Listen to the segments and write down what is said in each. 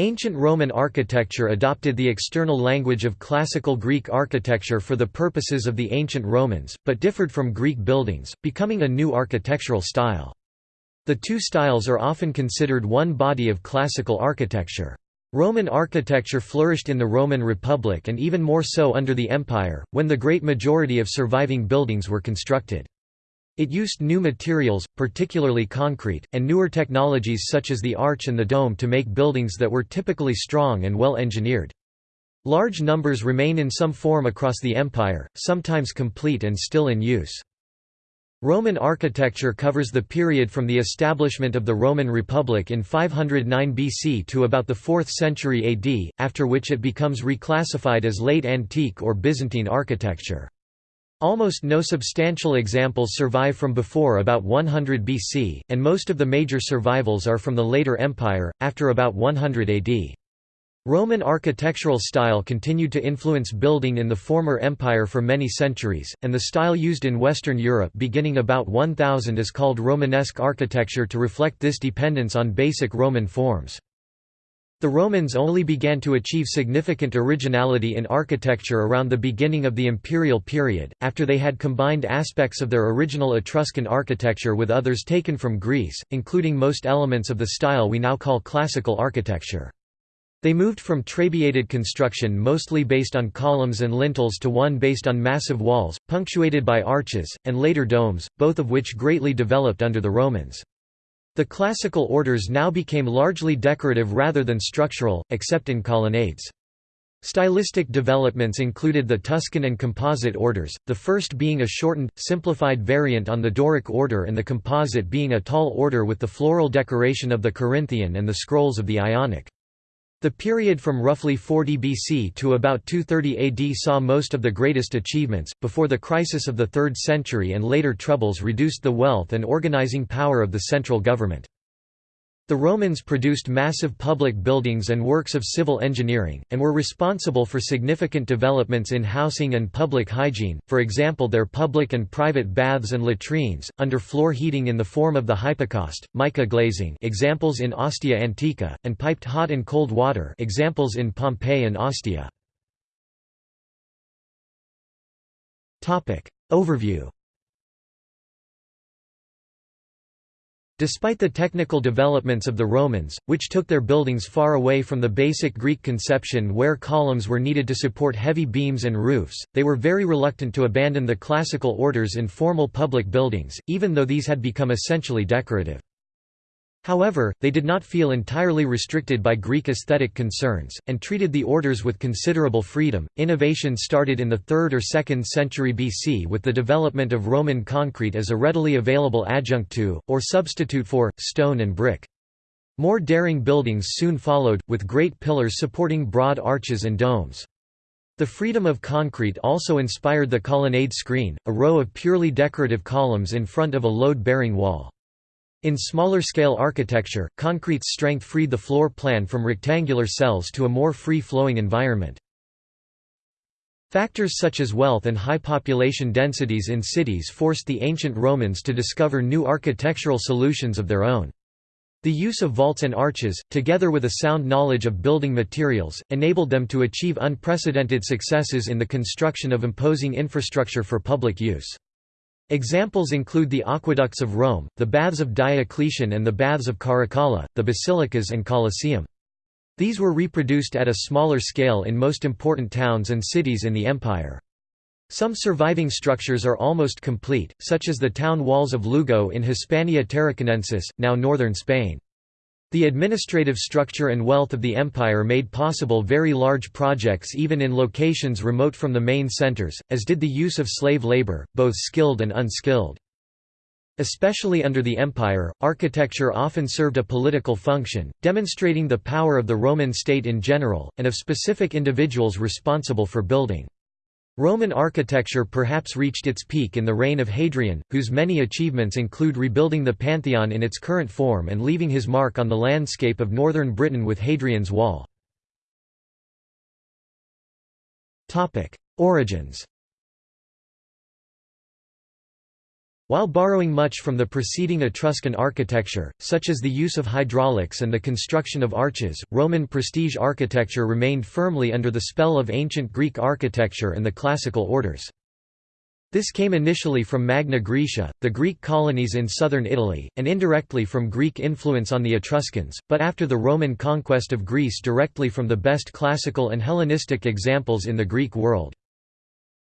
Ancient Roman architecture adopted the external language of classical Greek architecture for the purposes of the ancient Romans, but differed from Greek buildings, becoming a new architectural style. The two styles are often considered one body of classical architecture. Roman architecture flourished in the Roman Republic and even more so under the Empire, when the great majority of surviving buildings were constructed. It used new materials, particularly concrete, and newer technologies such as the arch and the dome to make buildings that were typically strong and well engineered. Large numbers remain in some form across the empire, sometimes complete and still in use. Roman architecture covers the period from the establishment of the Roman Republic in 509 BC to about the 4th century AD, after which it becomes reclassified as late antique or Byzantine architecture. Almost no substantial examples survive from before about 100 BC, and most of the major survivals are from the later Empire, after about 100 AD. Roman architectural style continued to influence building in the former empire for many centuries, and the style used in Western Europe beginning about 1000 is called Romanesque architecture to reflect this dependence on basic Roman forms. The Romans only began to achieve significant originality in architecture around the beginning of the imperial period, after they had combined aspects of their original Etruscan architecture with others taken from Greece, including most elements of the style we now call classical architecture. They moved from trabeated construction mostly based on columns and lintels to one based on massive walls, punctuated by arches, and later domes, both of which greatly developed under the Romans. The classical orders now became largely decorative rather than structural, except in colonnades. Stylistic developments included the Tuscan and Composite orders, the first being a shortened, simplified variant on the Doric order and the Composite being a tall order with the floral decoration of the Corinthian and the scrolls of the Ionic. The period from roughly 40 BC to about 230 AD saw most of the greatest achievements, before the crisis of the 3rd century and later troubles reduced the wealth and organizing power of the central government. The Romans produced massive public buildings and works of civil engineering, and were responsible for significant developments in housing and public hygiene, for example their public and private baths and latrines, under-floor heating in the form of the hypocaust, mica glazing examples in Ostia Antiqua, and piped hot and cold water examples in Pompeii and Ostia. Overview Despite the technical developments of the Romans, which took their buildings far away from the basic Greek conception where columns were needed to support heavy beams and roofs, they were very reluctant to abandon the classical orders in formal public buildings, even though these had become essentially decorative. However, they did not feel entirely restricted by Greek aesthetic concerns, and treated the orders with considerable freedom. Innovation started in the 3rd or 2nd century BC with the development of Roman concrete as a readily available adjunct to, or substitute for, stone and brick. More daring buildings soon followed, with great pillars supporting broad arches and domes. The freedom of concrete also inspired the colonnade screen, a row of purely decorative columns in front of a load-bearing wall. In smaller-scale architecture, concrete's strength freed the floor plan from rectangular cells to a more free-flowing environment. Factors such as wealth and high population densities in cities forced the ancient Romans to discover new architectural solutions of their own. The use of vaults and arches, together with a sound knowledge of building materials, enabled them to achieve unprecedented successes in the construction of imposing infrastructure for public use. Examples include the aqueducts of Rome, the baths of Diocletian and the baths of Caracalla, the basilicas and Colosseum. These were reproduced at a smaller scale in most important towns and cities in the empire. Some surviving structures are almost complete, such as the town walls of Lugo in Hispania Tarraconensis, now northern Spain. The administrative structure and wealth of the empire made possible very large projects even in locations remote from the main centers, as did the use of slave labor, both skilled and unskilled. Especially under the empire, architecture often served a political function, demonstrating the power of the Roman state in general, and of specific individuals responsible for building. Roman architecture perhaps reached its peak in the reign of Hadrian, whose many achievements include rebuilding the Pantheon in its current form and leaving his mark on the landscape of northern Britain with Hadrian's Wall. Origins While borrowing much from the preceding Etruscan architecture, such as the use of hydraulics and the construction of arches, Roman prestige architecture remained firmly under the spell of ancient Greek architecture and the classical orders. This came initially from Magna Graecia, the Greek colonies in southern Italy, and indirectly from Greek influence on the Etruscans, but after the Roman conquest of Greece directly from the best classical and Hellenistic examples in the Greek world.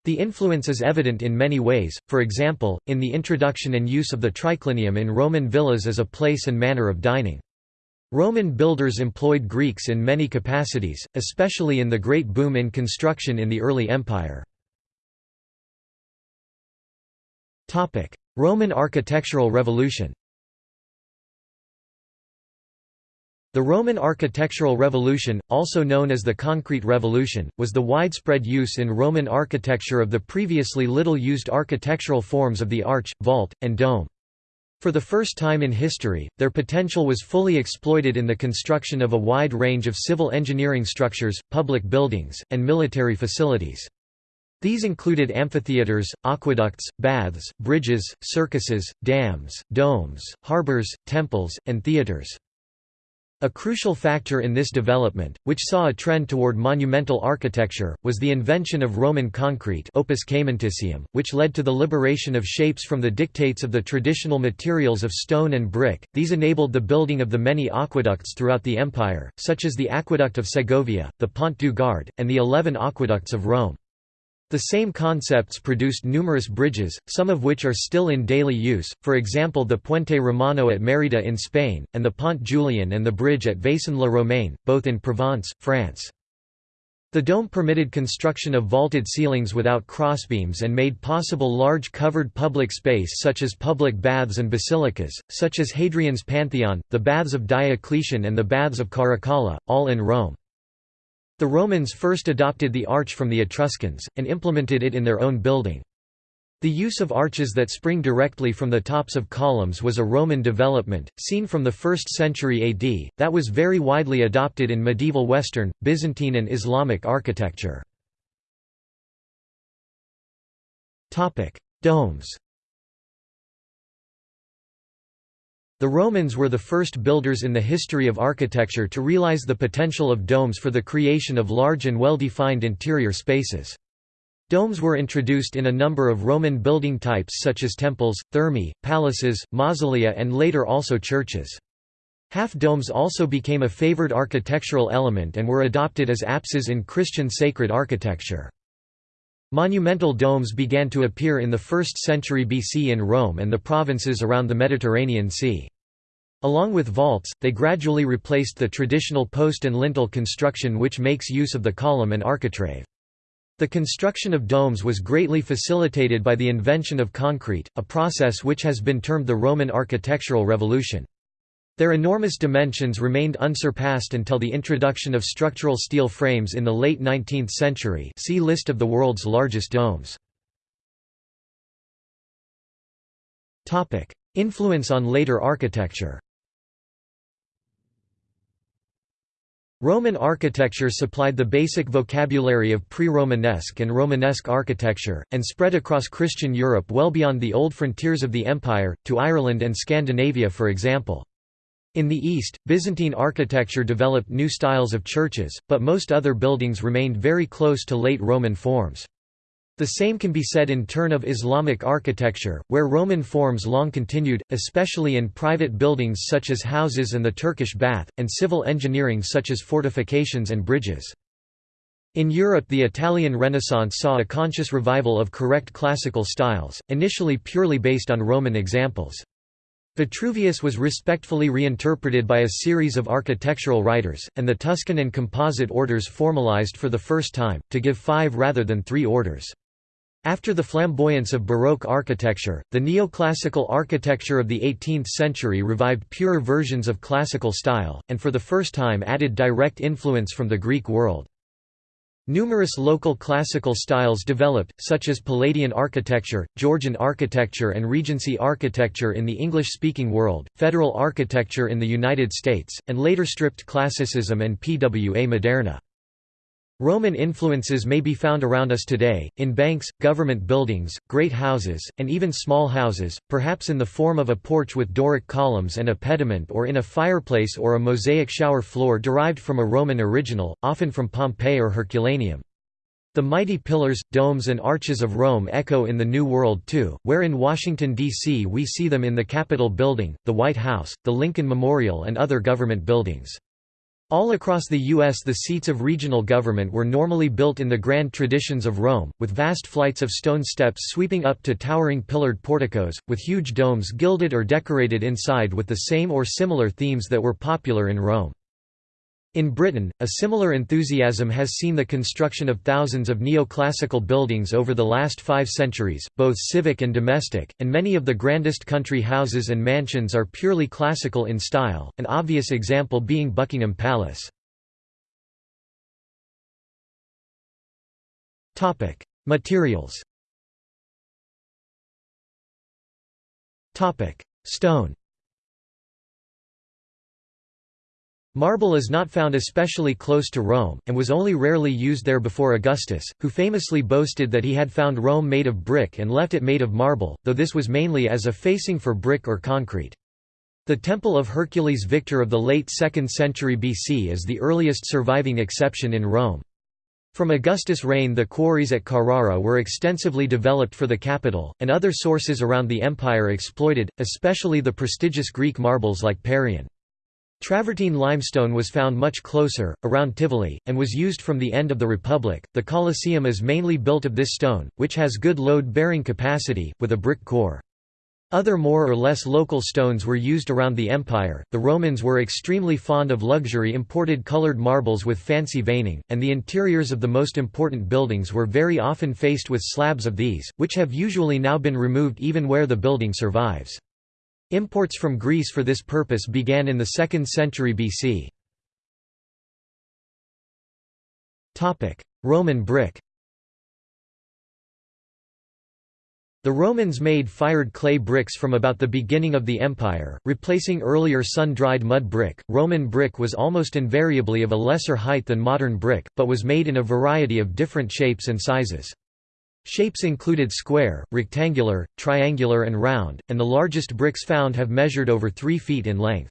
The influence is evident in many ways, for example, in the introduction and use of the triclinium in Roman villas as a place and manner of dining. Roman builders employed Greeks in many capacities, especially in the great boom in construction in the early empire. Roman architectural revolution The Roman architectural revolution, also known as the Concrete Revolution, was the widespread use in Roman architecture of the previously little used architectural forms of the arch, vault, and dome. For the first time in history, their potential was fully exploited in the construction of a wide range of civil engineering structures, public buildings, and military facilities. These included amphitheaters, aqueducts, baths, bridges, circuses, dams, domes, harbors, temples, and theaters. A crucial factor in this development, which saw a trend toward monumental architecture, was the invention of Roman concrete opus caementicium, which led to the liberation of shapes from the dictates of the traditional materials of stone and brick. These enabled the building of the many aqueducts throughout the empire, such as the Aqueduct of Segovia, the Pont du Gard, and the eleven aqueducts of Rome. The same concepts produced numerous bridges, some of which are still in daily use, for example the Puente Romano at Mérida in Spain, and the Pont Julien and the bridge at Vaison-la-Romaine, both in Provence, France. The dome permitted construction of vaulted ceilings without crossbeams and made possible large covered public space such as public baths and basilicas, such as Hadrian's Pantheon, the Baths of Diocletian and the Baths of Caracalla, all in Rome. The Romans first adopted the arch from the Etruscans, and implemented it in their own building. The use of arches that spring directly from the tops of columns was a Roman development, seen from the 1st century AD, that was very widely adopted in medieval Western, Byzantine and Islamic architecture. Domes The Romans were the first builders in the history of architecture to realize the potential of domes for the creation of large and well-defined interior spaces. Domes were introduced in a number of Roman building types such as temples, thermae, palaces, mausolea and later also churches. Half-domes also became a favored architectural element and were adopted as apses in Christian sacred architecture. Monumental domes began to appear in the 1st century BC in Rome and the provinces around the Mediterranean Sea. Along with vaults, they gradually replaced the traditional post and lintel construction which makes use of the column and architrave. The construction of domes was greatly facilitated by the invention of concrete, a process which has been termed the Roman architectural revolution. Their enormous dimensions remained unsurpassed until the introduction of structural steel frames in the late 19th century see List of the world's largest domes. Influence on later architecture Roman architecture supplied the basic vocabulary of pre-Romanesque and Romanesque architecture, and spread across Christian Europe well beyond the old frontiers of the empire, to Ireland and Scandinavia for example. In the east, Byzantine architecture developed new styles of churches, but most other buildings remained very close to late Roman forms. The same can be said in turn of Islamic architecture, where Roman forms long continued, especially in private buildings such as houses and the Turkish bath, and civil engineering such as fortifications and bridges. In Europe the Italian Renaissance saw a conscious revival of correct classical styles, initially purely based on Roman examples. Vitruvius was respectfully reinterpreted by a series of architectural writers, and the Tuscan and Composite orders formalized for the first time, to give five rather than three orders. After the flamboyance of Baroque architecture, the neoclassical architecture of the 18th century revived purer versions of classical style, and for the first time added direct influence from the Greek world. Numerous local classical styles developed, such as Palladian architecture, Georgian architecture and Regency architecture in the English-speaking world, Federal architecture in the United States, and later stripped classicism and PWA Moderne. Roman influences may be found around us today, in banks, government buildings, great houses, and even small houses, perhaps in the form of a porch with Doric columns and a pediment or in a fireplace or a mosaic shower floor derived from a Roman original, often from Pompeii or Herculaneum. The mighty pillars, domes and arches of Rome echo in the New World too, where in Washington, D.C. we see them in the Capitol Building, the White House, the Lincoln Memorial and other government buildings. All across the U.S. the seats of regional government were normally built in the grand traditions of Rome, with vast flights of stone steps sweeping up to towering pillared porticos, with huge domes gilded or decorated inside with the same or similar themes that were popular in Rome. In Britain, a similar enthusiasm has seen the construction of thousands of neoclassical buildings over the last five centuries, both civic and domestic, and many of the grandest country houses and mansions are purely classical in style, an obvious example being Buckingham Palace. Materials Stone Marble is not found especially close to Rome, and was only rarely used there before Augustus, who famously boasted that he had found Rome made of brick and left it made of marble, though this was mainly as a facing for brick or concrete. The Temple of Hercules Victor of the late 2nd century BC is the earliest surviving exception in Rome. From Augustus' reign the quarries at Carrara were extensively developed for the capital, and other sources around the empire exploited, especially the prestigious Greek marbles like Parian. Travertine limestone was found much closer, around Tivoli, and was used from the end of the Republic. The Colosseum is mainly built of this stone, which has good load bearing capacity, with a brick core. Other more or less local stones were used around the empire. The Romans were extremely fond of luxury imported colored marbles with fancy veining, and the interiors of the most important buildings were very often faced with slabs of these, which have usually now been removed even where the building survives. Imports from Greece for this purpose began in the 2nd century BC. Roman brick The Romans made fired clay bricks from about the beginning of the empire, replacing earlier sun-dried mud brick. Roman brick was almost invariably of a lesser height than modern brick, but was made in a variety of different shapes and sizes. Shapes included square, rectangular, triangular and round, and the largest bricks found have measured over 3 feet in length.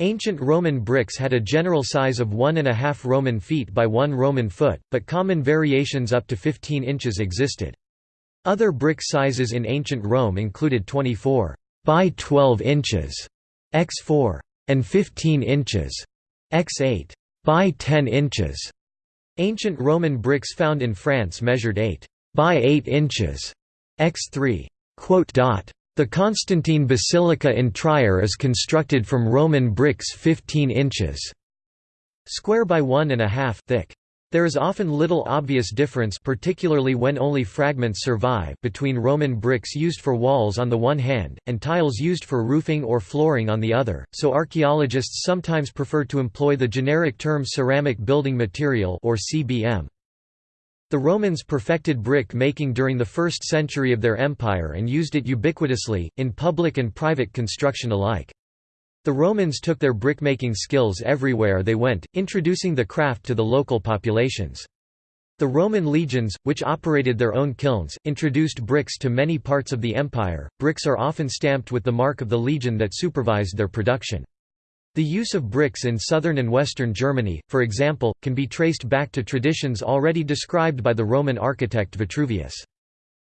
Ancient Roman bricks had a general size of 1.5 Roman feet by 1 Roman foot, but common variations up to 15 inches existed. Other brick sizes in ancient Rome included 24 by 12 inches x 4 and 15 inches x 8 by 10 inches. Ancient Roman bricks found in France measured 8 by 8 inches x 3. The Constantine Basilica in Trier is constructed from Roman bricks 15 inches square by one and a half thick. There is often little obvious difference particularly when only fragments survive between Roman bricks used for walls on the one hand, and tiles used for roofing or flooring on the other, so archaeologists sometimes prefer to employ the generic term ceramic building material or CBM. The Romans perfected brick making during the first century of their empire and used it ubiquitously, in public and private construction alike. The Romans took their brickmaking skills everywhere they went, introducing the craft to the local populations. The Roman legions, which operated their own kilns, introduced bricks to many parts of the empire. Bricks are often stamped with the mark of the legion that supervised their production. The use of bricks in southern and western Germany, for example, can be traced back to traditions already described by the Roman architect Vitruvius.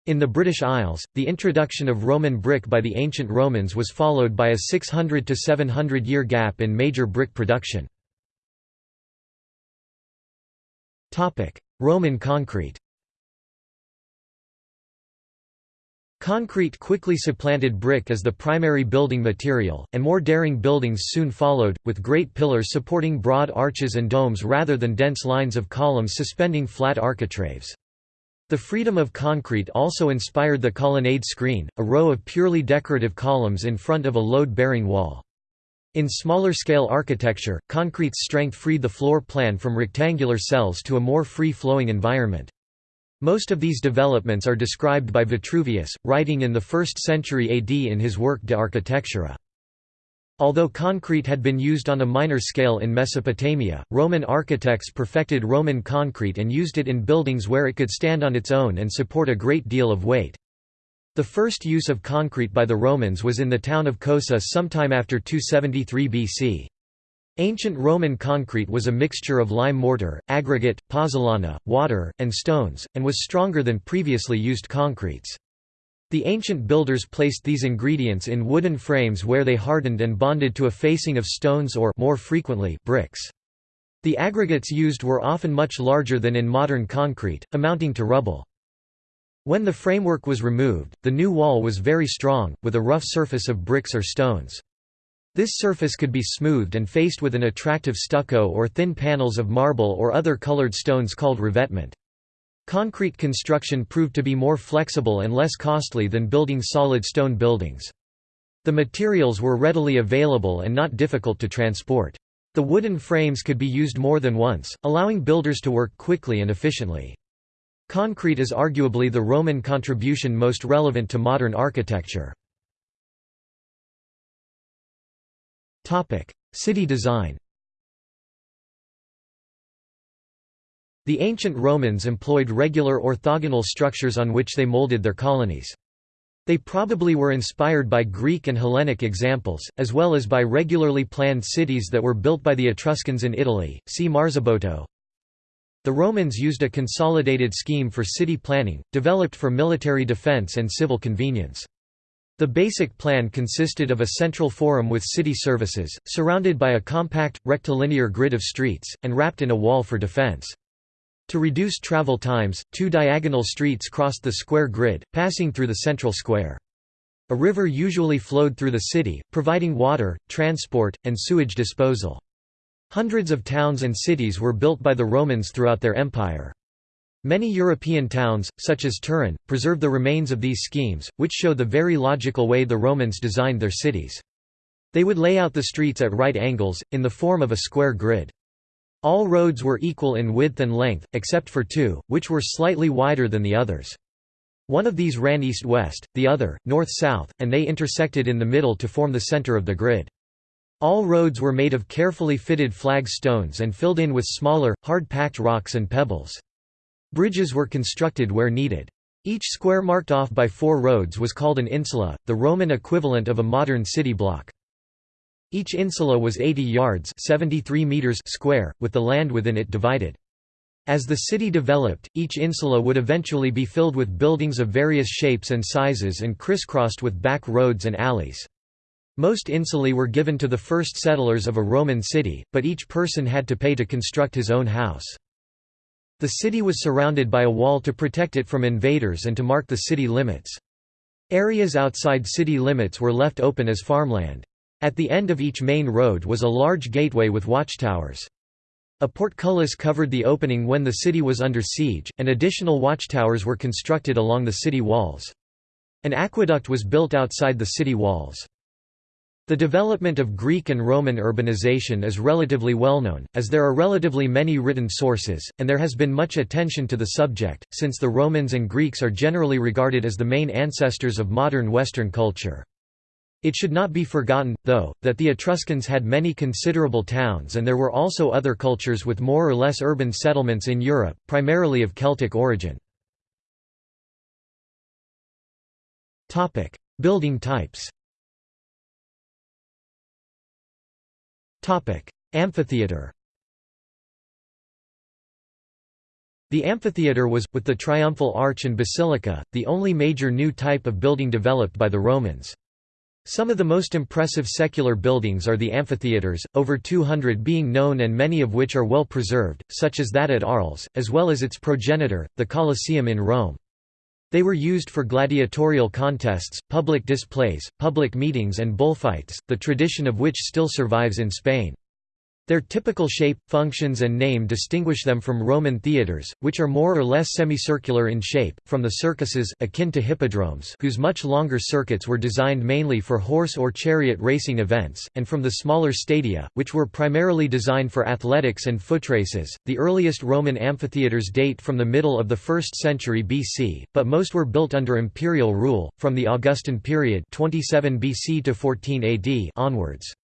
In the British Isles, the introduction of Roman brick by the ancient Romans was followed by a 600 to 700 year gap in major brick production. Roman concrete Concrete quickly supplanted brick as the primary building material, and more daring buildings soon followed, with great pillars supporting broad arches and domes rather than dense lines of columns suspending flat architraves. The freedom of concrete also inspired the colonnade screen, a row of purely decorative columns in front of a load-bearing wall. In smaller-scale architecture, concrete's strength freed the floor plan from rectangular cells to a more free-flowing environment. Most of these developments are described by Vitruvius, writing in the 1st century AD in his work De Architectura. Although concrete had been used on a minor scale in Mesopotamia, Roman architects perfected Roman concrete and used it in buildings where it could stand on its own and support a great deal of weight. The first use of concrete by the Romans was in the town of Cosa sometime after 273 BC. Ancient Roman concrete was a mixture of lime mortar, aggregate, pozzolana, water, and stones, and was stronger than previously used concretes. The ancient builders placed these ingredients in wooden frames where they hardened and bonded to a facing of stones or more frequently, bricks. The aggregates used were often much larger than in modern concrete, amounting to rubble. When the framework was removed, the new wall was very strong, with a rough surface of bricks or stones. This surface could be smoothed and faced with an attractive stucco or thin panels of marble or other colored stones called revetment. Concrete construction proved to be more flexible and less costly than building solid stone buildings. The materials were readily available and not difficult to transport. The wooden frames could be used more than once, allowing builders to work quickly and efficiently. Concrete is arguably the Roman contribution most relevant to modern architecture. City design The ancient Romans employed regular orthogonal structures on which they molded their colonies. They probably were inspired by Greek and Hellenic examples, as well as by regularly planned cities that were built by the Etruscans in Italy, see Marzabotto. The Romans used a consolidated scheme for city planning, developed for military defense and civil convenience. The basic plan consisted of a central forum with city services, surrounded by a compact, rectilinear grid of streets, and wrapped in a wall for defense. To reduce travel times, two diagonal streets crossed the square grid, passing through the central square. A river usually flowed through the city, providing water, transport, and sewage disposal. Hundreds of towns and cities were built by the Romans throughout their empire. Many European towns, such as Turin, preserve the remains of these schemes, which show the very logical way the Romans designed their cities. They would lay out the streets at right angles, in the form of a square grid. All roads were equal in width and length, except for two, which were slightly wider than the others. One of these ran east-west, the other, north-south, and they intersected in the middle to form the center of the grid. All roads were made of carefully fitted flag stones and filled in with smaller, hard-packed rocks and pebbles. Bridges were constructed where needed. Each square marked off by four roads was called an insula, the Roman equivalent of a modern city block. Each insula was 80 yards 73 meters square, with the land within it divided. As the city developed, each insula would eventually be filled with buildings of various shapes and sizes and crisscrossed with back roads and alleys. Most insulae were given to the first settlers of a Roman city, but each person had to pay to construct his own house. The city was surrounded by a wall to protect it from invaders and to mark the city limits. Areas outside city limits were left open as farmland. At the end of each main road was a large gateway with watchtowers. A portcullis covered the opening when the city was under siege, and additional watchtowers were constructed along the city walls. An aqueduct was built outside the city walls. The development of Greek and Roman urbanization is relatively well known, as there are relatively many written sources, and there has been much attention to the subject, since the Romans and Greeks are generally regarded as the main ancestors of modern Western culture. It should not be forgotten, though, that the Etruscans had many considerable towns and there were also other cultures with more or less urban settlements in Europe, primarily of Celtic origin. Building types Amphitheatre The amphitheatre was, with the triumphal arch and basilica, the only major new type of building developed by the Romans. Some of the most impressive secular buildings are the amphitheatres, over 200 being known and many of which are well preserved, such as that at Arles, as well as its progenitor, the Colosseum in Rome. They were used for gladiatorial contests, public displays, public meetings and bullfights, the tradition of which still survives in Spain. Their typical shape, functions and name distinguish them from Roman theatres, which are more or less semicircular in shape, from the circuses akin to hippodromes whose much longer circuits were designed mainly for horse or chariot racing events, and from the smaller stadia, which were primarily designed for athletics and foot races. The earliest Roman amphitheatres date from the middle of the 1st century BC, but most were built under imperial rule, from the Augustan period 27 BC to 14 AD onwards.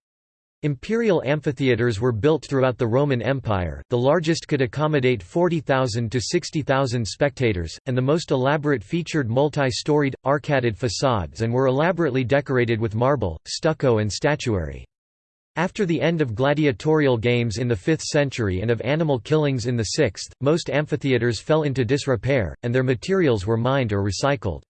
Imperial amphitheatres were built throughout the Roman Empire, the largest could accommodate 40,000 to 60,000 spectators, and the most elaborate featured multi-storied, arcaded facades and were elaborately decorated with marble, stucco and statuary. After the end of gladiatorial games in the 5th century and of animal killings in the 6th, most amphitheatres fell into disrepair, and their materials were mined or recycled.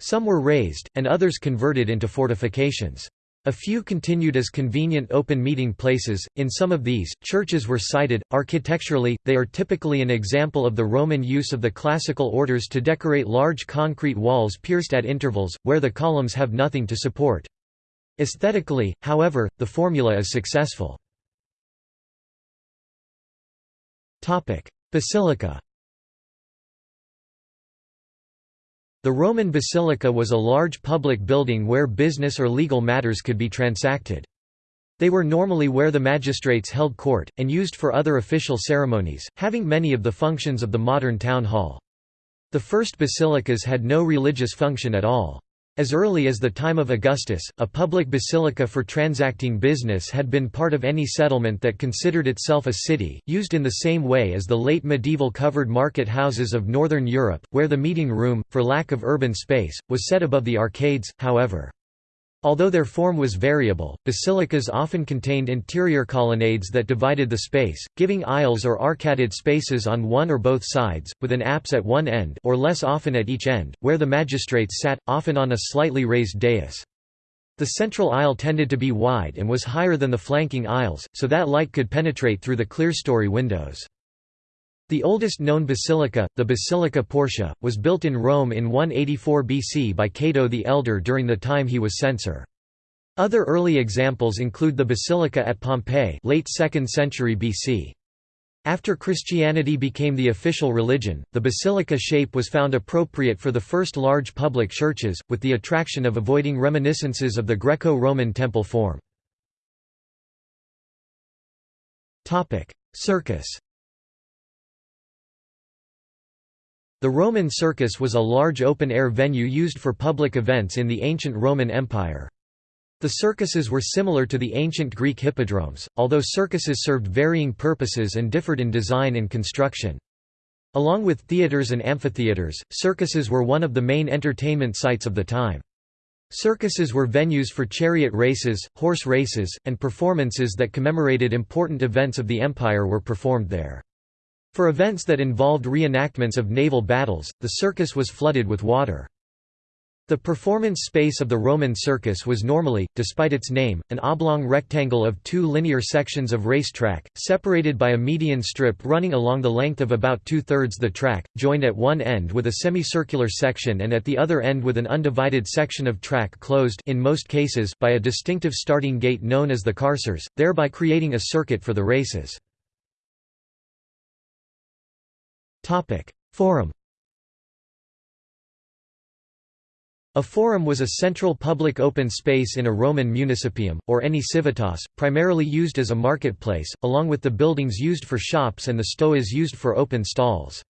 Some were razed, and others converted into fortifications. A few continued as convenient open meeting places. In some of these, churches were sited. Architecturally, they are typically an example of the Roman use of the classical orders to decorate large concrete walls pierced at intervals, where the columns have nothing to support. Aesthetically, however, the formula is successful. Basilica The Roman basilica was a large public building where business or legal matters could be transacted. They were normally where the magistrates held court, and used for other official ceremonies, having many of the functions of the modern town hall. The first basilicas had no religious function at all. As early as the time of Augustus, a public basilica for transacting business had been part of any settlement that considered itself a city, used in the same way as the late medieval covered market houses of northern Europe, where the meeting room, for lack of urban space, was set above the arcades, however. Although their form was variable, basilicas often contained interior colonnades that divided the space, giving aisles or arcaded spaces on one or both sides, with an apse at one end or less often at each end, where the magistrates sat, often on a slightly raised dais. The central aisle tended to be wide and was higher than the flanking aisles, so that light could penetrate through the clerestory windows. The oldest known basilica, the Basilica Portia, was built in Rome in 184 BC by Cato the Elder during the time he was censor. Other early examples include the Basilica at Pompeii late 2nd century BC. After Christianity became the official religion, the basilica shape was found appropriate for the first large public churches, with the attraction of avoiding reminiscences of the Greco-Roman temple form. Circus The Roman circus was a large open-air venue used for public events in the ancient Roman Empire. The circuses were similar to the ancient Greek hippodromes, although circuses served varying purposes and differed in design and construction. Along with theaters and amphitheaters, circuses were one of the main entertainment sites of the time. Circuses were venues for chariot races, horse races, and performances that commemorated important events of the empire were performed there. For events that involved reenactments of naval battles, the circus was flooded with water. The performance space of the Roman circus was normally, despite its name, an oblong rectangle of two linear sections of racetrack, separated by a median strip running along the length of about two-thirds the track, joined at one end with a semicircular section and at the other end with an undivided section of track closed in most cases by a distinctive starting gate known as the carceres, thereby creating a circuit for the races. Forum A forum was a central public open space in a Roman municipium, or any civitas, primarily used as a marketplace, along with the buildings used for shops and the stoas used for open stalls.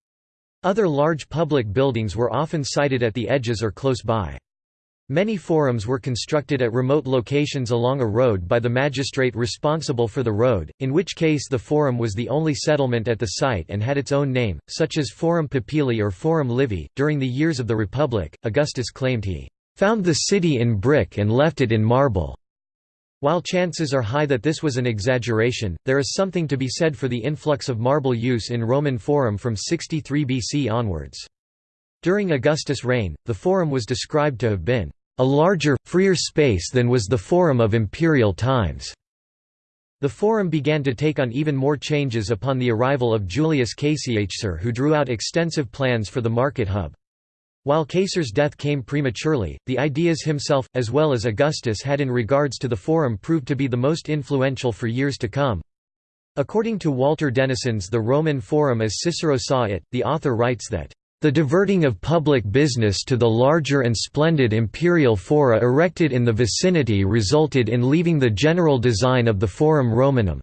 Other large public buildings were often sited at the edges or close by. Many forums were constructed at remote locations along a road by the magistrate responsible for the road, in which case the forum was the only settlement at the site and had its own name, such as Forum Popilii or Forum Livii. During the years of the Republic, Augustus claimed he found the city in brick and left it in marble. While chances are high that this was an exaggeration, there is something to be said for the influx of marble use in Roman Forum from 63 BC onwards. During Augustus' reign, the Forum was described to have been a larger, freer space than was the Forum of imperial times. The Forum began to take on even more changes upon the arrival of Julius Caesar who drew out extensive plans for the market hub. While Caesar's death came prematurely, the ideas himself, as well as Augustus had in regards to the Forum proved to be the most influential for years to come. According to Walter Dennison's The Roman Forum as Cicero saw it, the author writes that the diverting of public business to the larger and splendid imperial fora erected in the vicinity resulted in leaving the general design of the Forum Romanum.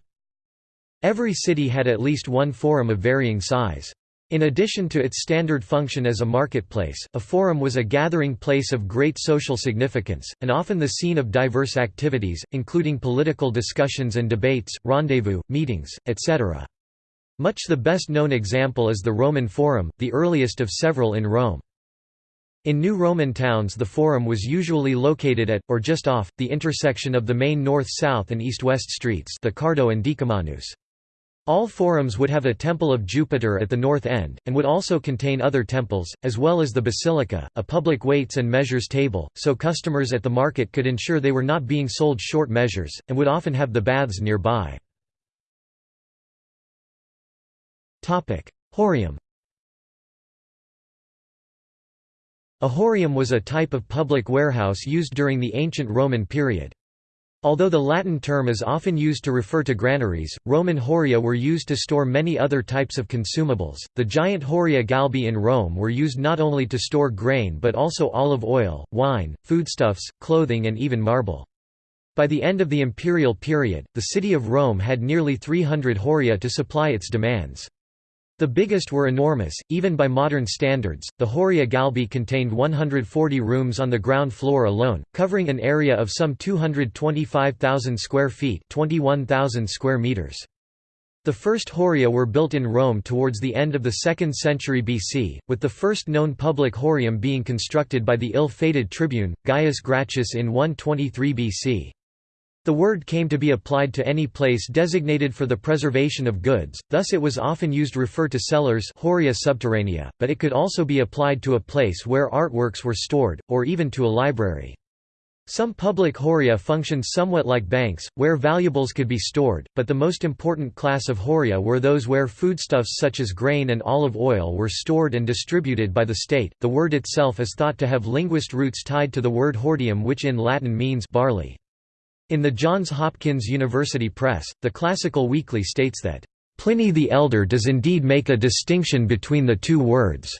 Every city had at least one forum of varying size. In addition to its standard function as a marketplace, a forum was a gathering place of great social significance, and often the scene of diverse activities, including political discussions and debates, rendezvous, meetings, etc. Much the best known example is the Roman Forum, the earliest of several in Rome. In new Roman towns the forum was usually located at, or just off, the intersection of the main north-south and east-west streets the Cardo and Decumanus. All forums would have a temple of Jupiter at the north end, and would also contain other temples, as well as the basilica, a public weights and measures table, so customers at the market could ensure they were not being sold short measures, and would often have the baths nearby. Horreum A horreum was a type of public warehouse used during the ancient Roman period. Although the Latin term is often used to refer to granaries, Roman horrea were used to store many other types of consumables. The giant horrea Galbae in Rome were used not only to store grain but also olive oil, wine, foodstuffs, clothing, and even marble. By the end of the imperial period, the city of Rome had nearly 300 horrea to supply its demands. The biggest were enormous, even by modern standards. The Horrea Galbae contained 140 rooms on the ground floor alone, covering an area of some 225,000 square feet (21,000 square meters). The first Horrea were built in Rome towards the end of the 2nd century BC, with the first known public Horreum being constructed by the ill-fated tribune, Gaius Gracchus in 123 BC. The word came to be applied to any place designated for the preservation of goods, thus it was often used to refer to cellars horrea subterranea, but it could also be applied to a place where artworks were stored, or even to a library. Some public horrea functioned somewhat like banks, where valuables could be stored, but the most important class of horrea were those where foodstuffs such as grain and olive oil were stored and distributed by the state. The word itself is thought to have linguist roots tied to the word hordeum, which in Latin means barley. In the Johns Hopkins University Press, the Classical Weekly states that, "...Pliny the Elder does indeed make a distinction between the two words."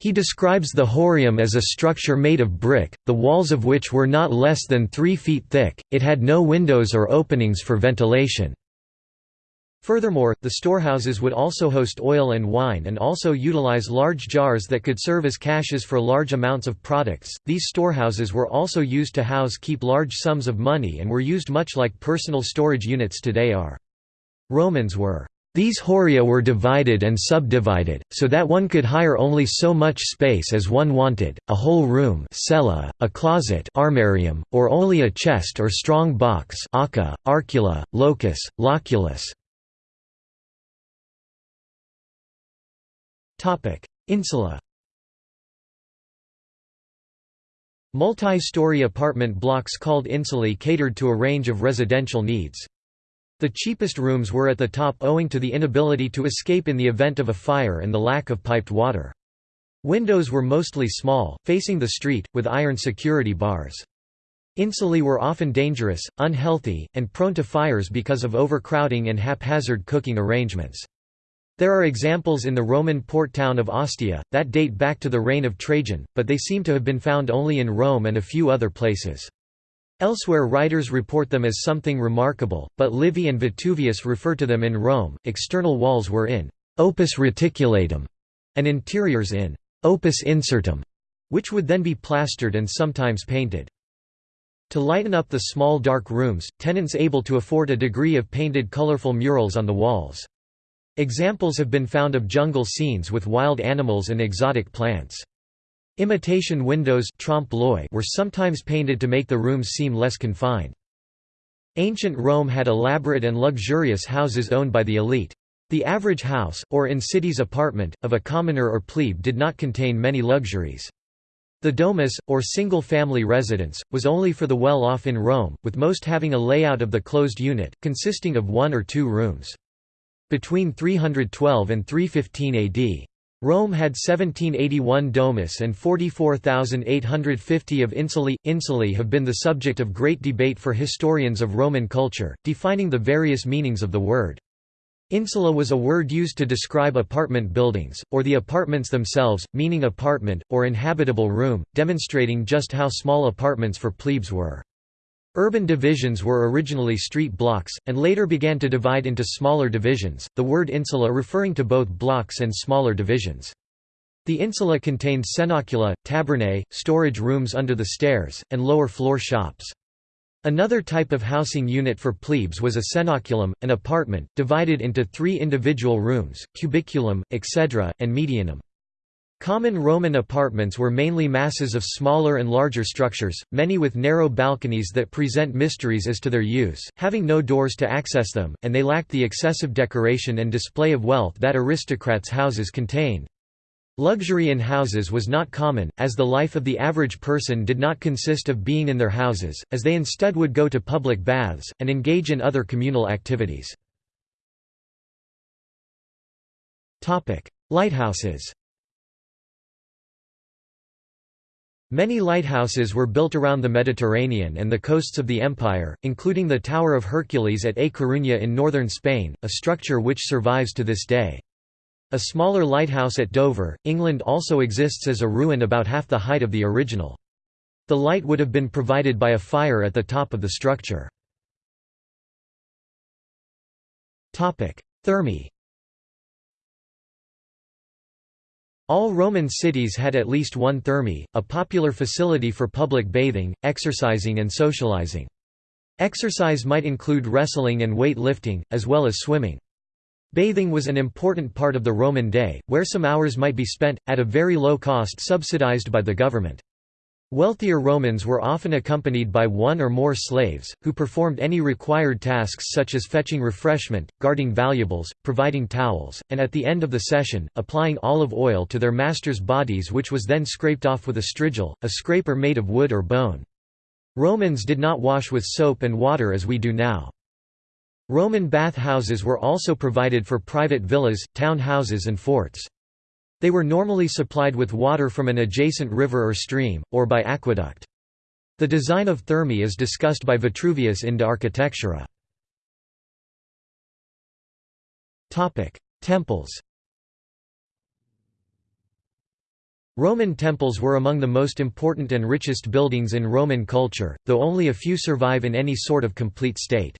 He describes the horreum as a structure made of brick, the walls of which were not less than three feet thick, it had no windows or openings for ventilation. Furthermore, the storehouses would also host oil and wine and also utilize large jars that could serve as caches for large amounts of products. These storehouses were also used to house keep large sums of money and were used much like personal storage units today are. Romans were these horrea were divided and subdivided, so that one could hire only so much space as one wanted, a whole room cella, a closet armarium, or only a chest or strong box arcula, locus, loculus. Insula Multi-story apartment blocks called insulae catered to a range of residential needs. The cheapest rooms were at the top owing to the inability to escape in the event of a fire and the lack of piped water. Windows were mostly small, facing the street, with iron security bars. Insulae were often dangerous, unhealthy, and prone to fires because of overcrowding and haphazard cooking arrangements. There are examples in the Roman port town of Ostia, that date back to the reign of Trajan, but they seem to have been found only in Rome and a few other places. Elsewhere writers report them as something remarkable, but Livy and Vitruvius refer to them in Rome. External walls were in opus reticulatum and interiors in opus incertum, which would then be plastered and sometimes painted. To lighten up the small dark rooms, tenants able to afford a degree of painted colorful murals on the walls. Examples have been found of jungle scenes with wild animals and exotic plants. Imitation windows were sometimes painted to make the rooms seem less confined. Ancient Rome had elaborate and luxurious houses owned by the elite. The average house, or in cities apartment, of a commoner or plebe did not contain many luxuries. The domus, or single-family residence, was only for the well-off in Rome, with most having a layout of the closed unit, consisting of one or two rooms. Between 312 and 315 AD. Rome had 1781 domus and 44,850 of insulae. Insulae have been the subject of great debate for historians of Roman culture, defining the various meanings of the word. Insula was a word used to describe apartment buildings, or the apartments themselves, meaning apartment, or inhabitable room, demonstrating just how small apartments for plebes were. Urban divisions were originally street blocks, and later began to divide into smaller divisions, the word insula referring to both blocks and smaller divisions. The insula contained cenacula, tabernae, storage rooms under the stairs, and lower floor shops. Another type of housing unit for plebes was a cenaculum, an apartment, divided into three individual rooms, cubiculum, etc., and medianum. Common Roman apartments were mainly masses of smaller and larger structures, many with narrow balconies that present mysteries as to their use, having no doors to access them, and they lacked the excessive decoration and display of wealth that aristocrats' houses contained. Luxury in houses was not common, as the life of the average person did not consist of being in their houses, as they instead would go to public baths, and engage in other communal activities. Lighthouses Many lighthouses were built around the Mediterranean and the coasts of the empire, including the Tower of Hercules at A Coruña in northern Spain, a structure which survives to this day. A smaller lighthouse at Dover, England also exists as a ruin about half the height of the original. The light would have been provided by a fire at the top of the structure. Thermae All Roman cities had at least one thermae, a popular facility for public bathing, exercising and socializing. Exercise might include wrestling and weight lifting, as well as swimming. Bathing was an important part of the Roman day, where some hours might be spent, at a very low cost subsidized by the government. Wealthier Romans were often accompanied by one or more slaves, who performed any required tasks such as fetching refreshment, guarding valuables, providing towels, and at the end of the session, applying olive oil to their masters' bodies which was then scraped off with a strigil, a scraper made of wood or bone. Romans did not wash with soap and water as we do now. Roman bath houses were also provided for private villas, town houses and forts. They were normally supplied with water from an adjacent river or stream, or by aqueduct. The design of thermae is discussed by Vitruvius in De Architectura. Temples Roman temples were among the most important and richest buildings in Roman culture, though only a few survive in any sort of complete state.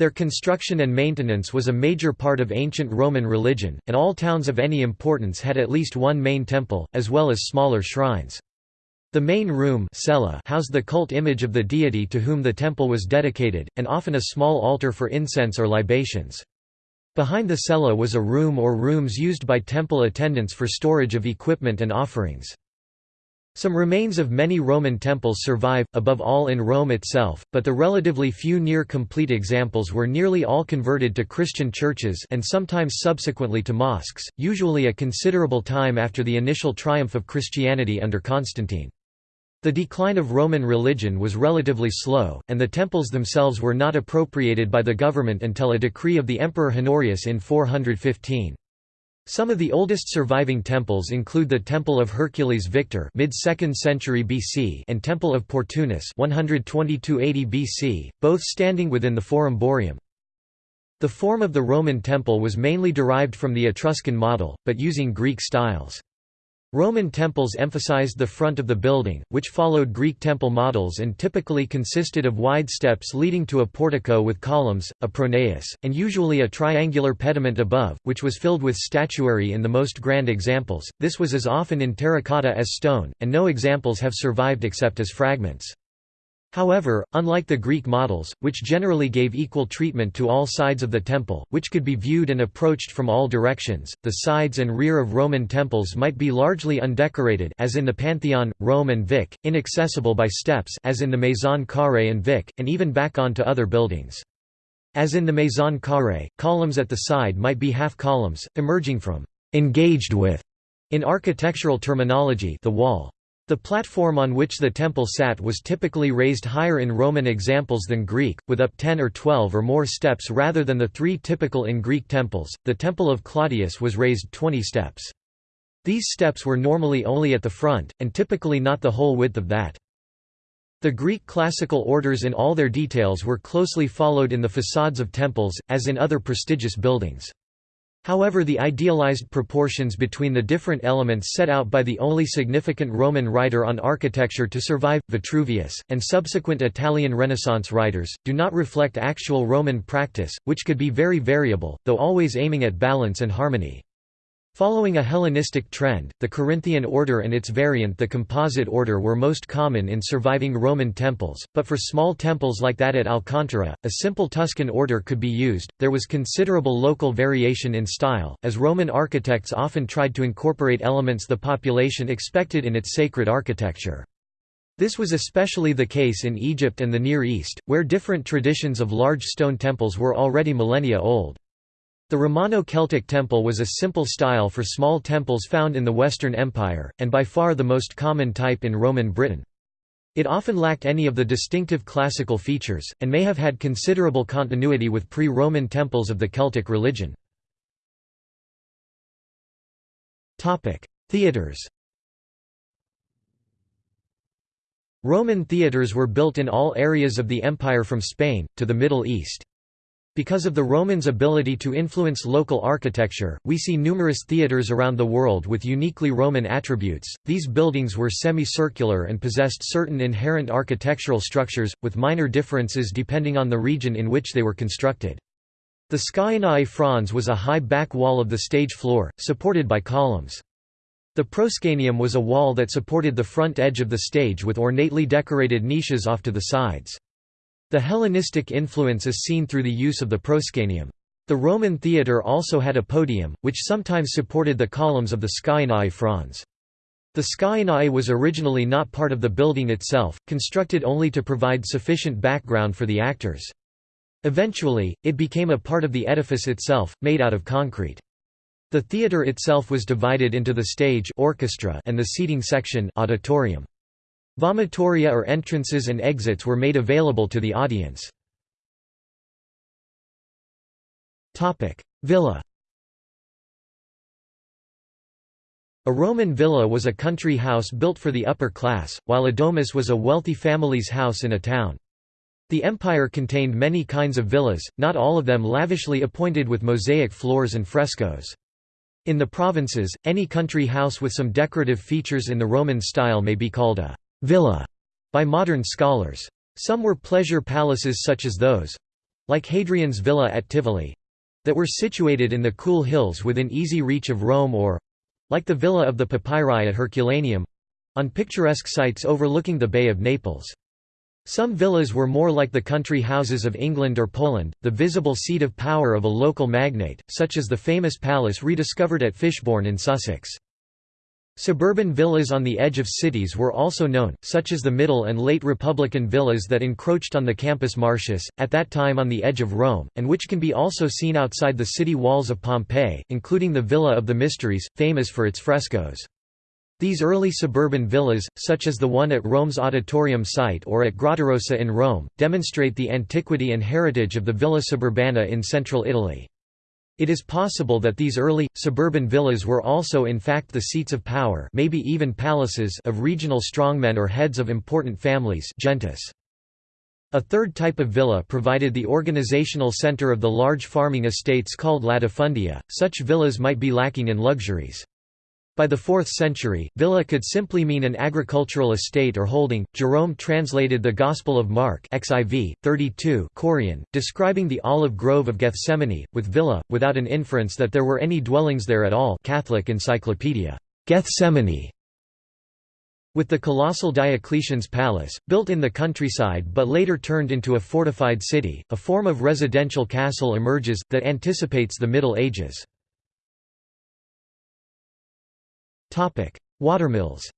Their construction and maintenance was a major part of ancient Roman religion, and all towns of any importance had at least one main temple, as well as smaller shrines. The main room housed the cult image of the deity to whom the temple was dedicated, and often a small altar for incense or libations. Behind the cella was a room or rooms used by temple attendants for storage of equipment and offerings. Some remains of many Roman temples survive, above all in Rome itself, but the relatively few near-complete examples were nearly all converted to Christian churches and sometimes subsequently to mosques, usually a considerable time after the initial triumph of Christianity under Constantine. The decline of Roman religion was relatively slow, and the temples themselves were not appropriated by the government until a decree of the Emperor Honorius in 415. Some of the oldest surviving temples include the Temple of Hercules Victor mid-2nd century BC and Temple of Portunus 122 BC, both standing within the Forum Boarium. The form of the Roman temple was mainly derived from the Etruscan model, but using Greek styles. Roman temples emphasized the front of the building, which followed Greek temple models and typically consisted of wide steps leading to a portico with columns, a pronaos, and usually a triangular pediment above, which was filled with statuary in the most grand examples. This was as often in terracotta as stone, and no examples have survived except as fragments. However, unlike the Greek models, which generally gave equal treatment to all sides of the temple, which could be viewed and approached from all directions, the sides and rear of Roman temples might be largely undecorated as in the Pantheon, Rome and Vic, inaccessible by steps as in the Maison Carrée and Vic, and even back on to other buildings. As in the Maison Carrée, columns at the side might be half columns, emerging from «engaged with» in architectural terminology the wall. The platform on which the temple sat was typically raised higher in Roman examples than Greek, with up 10 or 12 or more steps rather than the three typical in Greek temples. The Temple of Claudius was raised 20 steps. These steps were normally only at the front, and typically not the whole width of that. The Greek classical orders in all their details were closely followed in the facades of temples, as in other prestigious buildings. However the idealized proportions between the different elements set out by the only significant Roman writer on architecture to survive, Vitruvius, and subsequent Italian Renaissance writers, do not reflect actual Roman practice, which could be very variable, though always aiming at balance and harmony. Following a Hellenistic trend, the Corinthian order and its variant the composite order were most common in surviving Roman temples, but for small temples like that at Alcantara, a simple Tuscan order could be used. There was considerable local variation in style, as Roman architects often tried to incorporate elements the population expected in its sacred architecture. This was especially the case in Egypt and the Near East, where different traditions of large stone temples were already millennia old. The Romano-Celtic temple was a simple style for small temples found in the Western Empire, and by far the most common type in Roman Britain. It often lacked any of the distinctive classical features, and may have had considerable continuity with pre-Roman temples of the Celtic religion. Theatres Roman theatres were built in all areas of the empire from Spain, to the Middle East. Because of the Romans' ability to influence local architecture, we see numerous theatres around the world with uniquely Roman attributes. These buildings were semicircular and possessed certain inherent architectural structures, with minor differences depending on the region in which they were constructed. The Scaenae Frons was a high back wall of the stage floor, supported by columns. The proscenium was a wall that supported the front edge of the stage with ornately decorated niches off to the sides. The Hellenistic influence is seen through the use of the proscenium. The Roman theatre also had a podium, which sometimes supported the columns of the Scaenae Frons. The Scaenae was originally not part of the building itself, constructed only to provide sufficient background for the actors. Eventually, it became a part of the edifice itself, made out of concrete. The theatre itself was divided into the stage orchestra and the seating section auditorium. Vomitoria or entrances and exits were made available to the audience. Villa A Roman villa was a country house built for the upper class, while a domus was a wealthy family's house in a town. The empire contained many kinds of villas, not all of them lavishly appointed with mosaic floors and frescoes. In the provinces, any country house with some decorative features in the Roman style may be called a villa by modern scholars. Some were pleasure palaces such as those like Hadrian's villa at Tivoli that were situated in the cool hills within easy reach of Rome or like the villa of the Papyri at Herculaneum on picturesque sites overlooking the Bay of Naples. Some villas were more like the country houses of England or Poland, the visible seat of power of a local magnate, such as the famous palace rediscovered at Fishbourne in Sussex. Suburban villas on the edge of cities were also known, such as the Middle and late Republican villas that encroached on the Campus Martius, at that time on the edge of Rome, and which can be also seen outside the city walls of Pompeii, including the Villa of the Mysteries, famous for its frescoes. These early suburban villas, such as the one at Rome's Auditorium site or at Grottarossa in Rome, demonstrate the antiquity and heritage of the Villa Suburbana in central Italy. It is possible that these early, suburban villas were also in fact the seats of power maybe even palaces of regional strongmen or heads of important families gentes. A third type of villa provided the organizational center of the large farming estates called latifundia, such villas might be lacking in luxuries. By the 4th century, villa could simply mean an agricultural estate or holding. Jerome translated the Gospel of Mark XIV 32 chorion, describing the olive grove of Gethsemane with villa without an inference that there were any dwellings there at all. Catholic Encyclopedia. Gethsemane with the colossal Diocletian's palace, built in the countryside but later turned into a fortified city, a form of residential castle emerges, that anticipates the Middle Ages. Watermills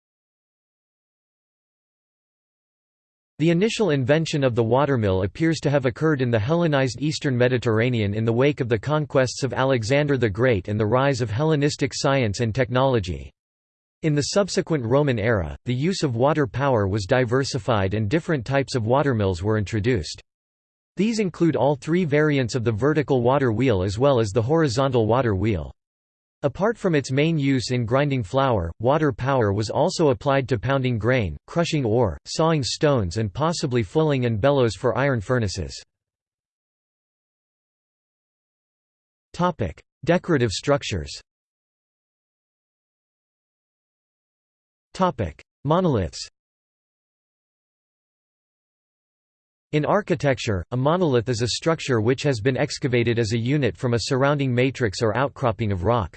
The initial invention of the watermill appears to have occurred in the Hellenized eastern Mediterranean in the wake of the conquests of Alexander the Great and the rise of Hellenistic science and technology. In the subsequent Roman era, the use of water power was diversified and different types of watermills were introduced. These include all three variants of the vertical water wheel as well as the horizontal water wheel. Apart from its main use in grinding flour, water power was also applied to pounding grain, crushing ore, sawing stones and possibly fulling and bellows for iron furnaces. Decorative structures Monoliths In architecture, a monolith is a structure which has been excavated as a unit from a surrounding matrix or outcropping of rock.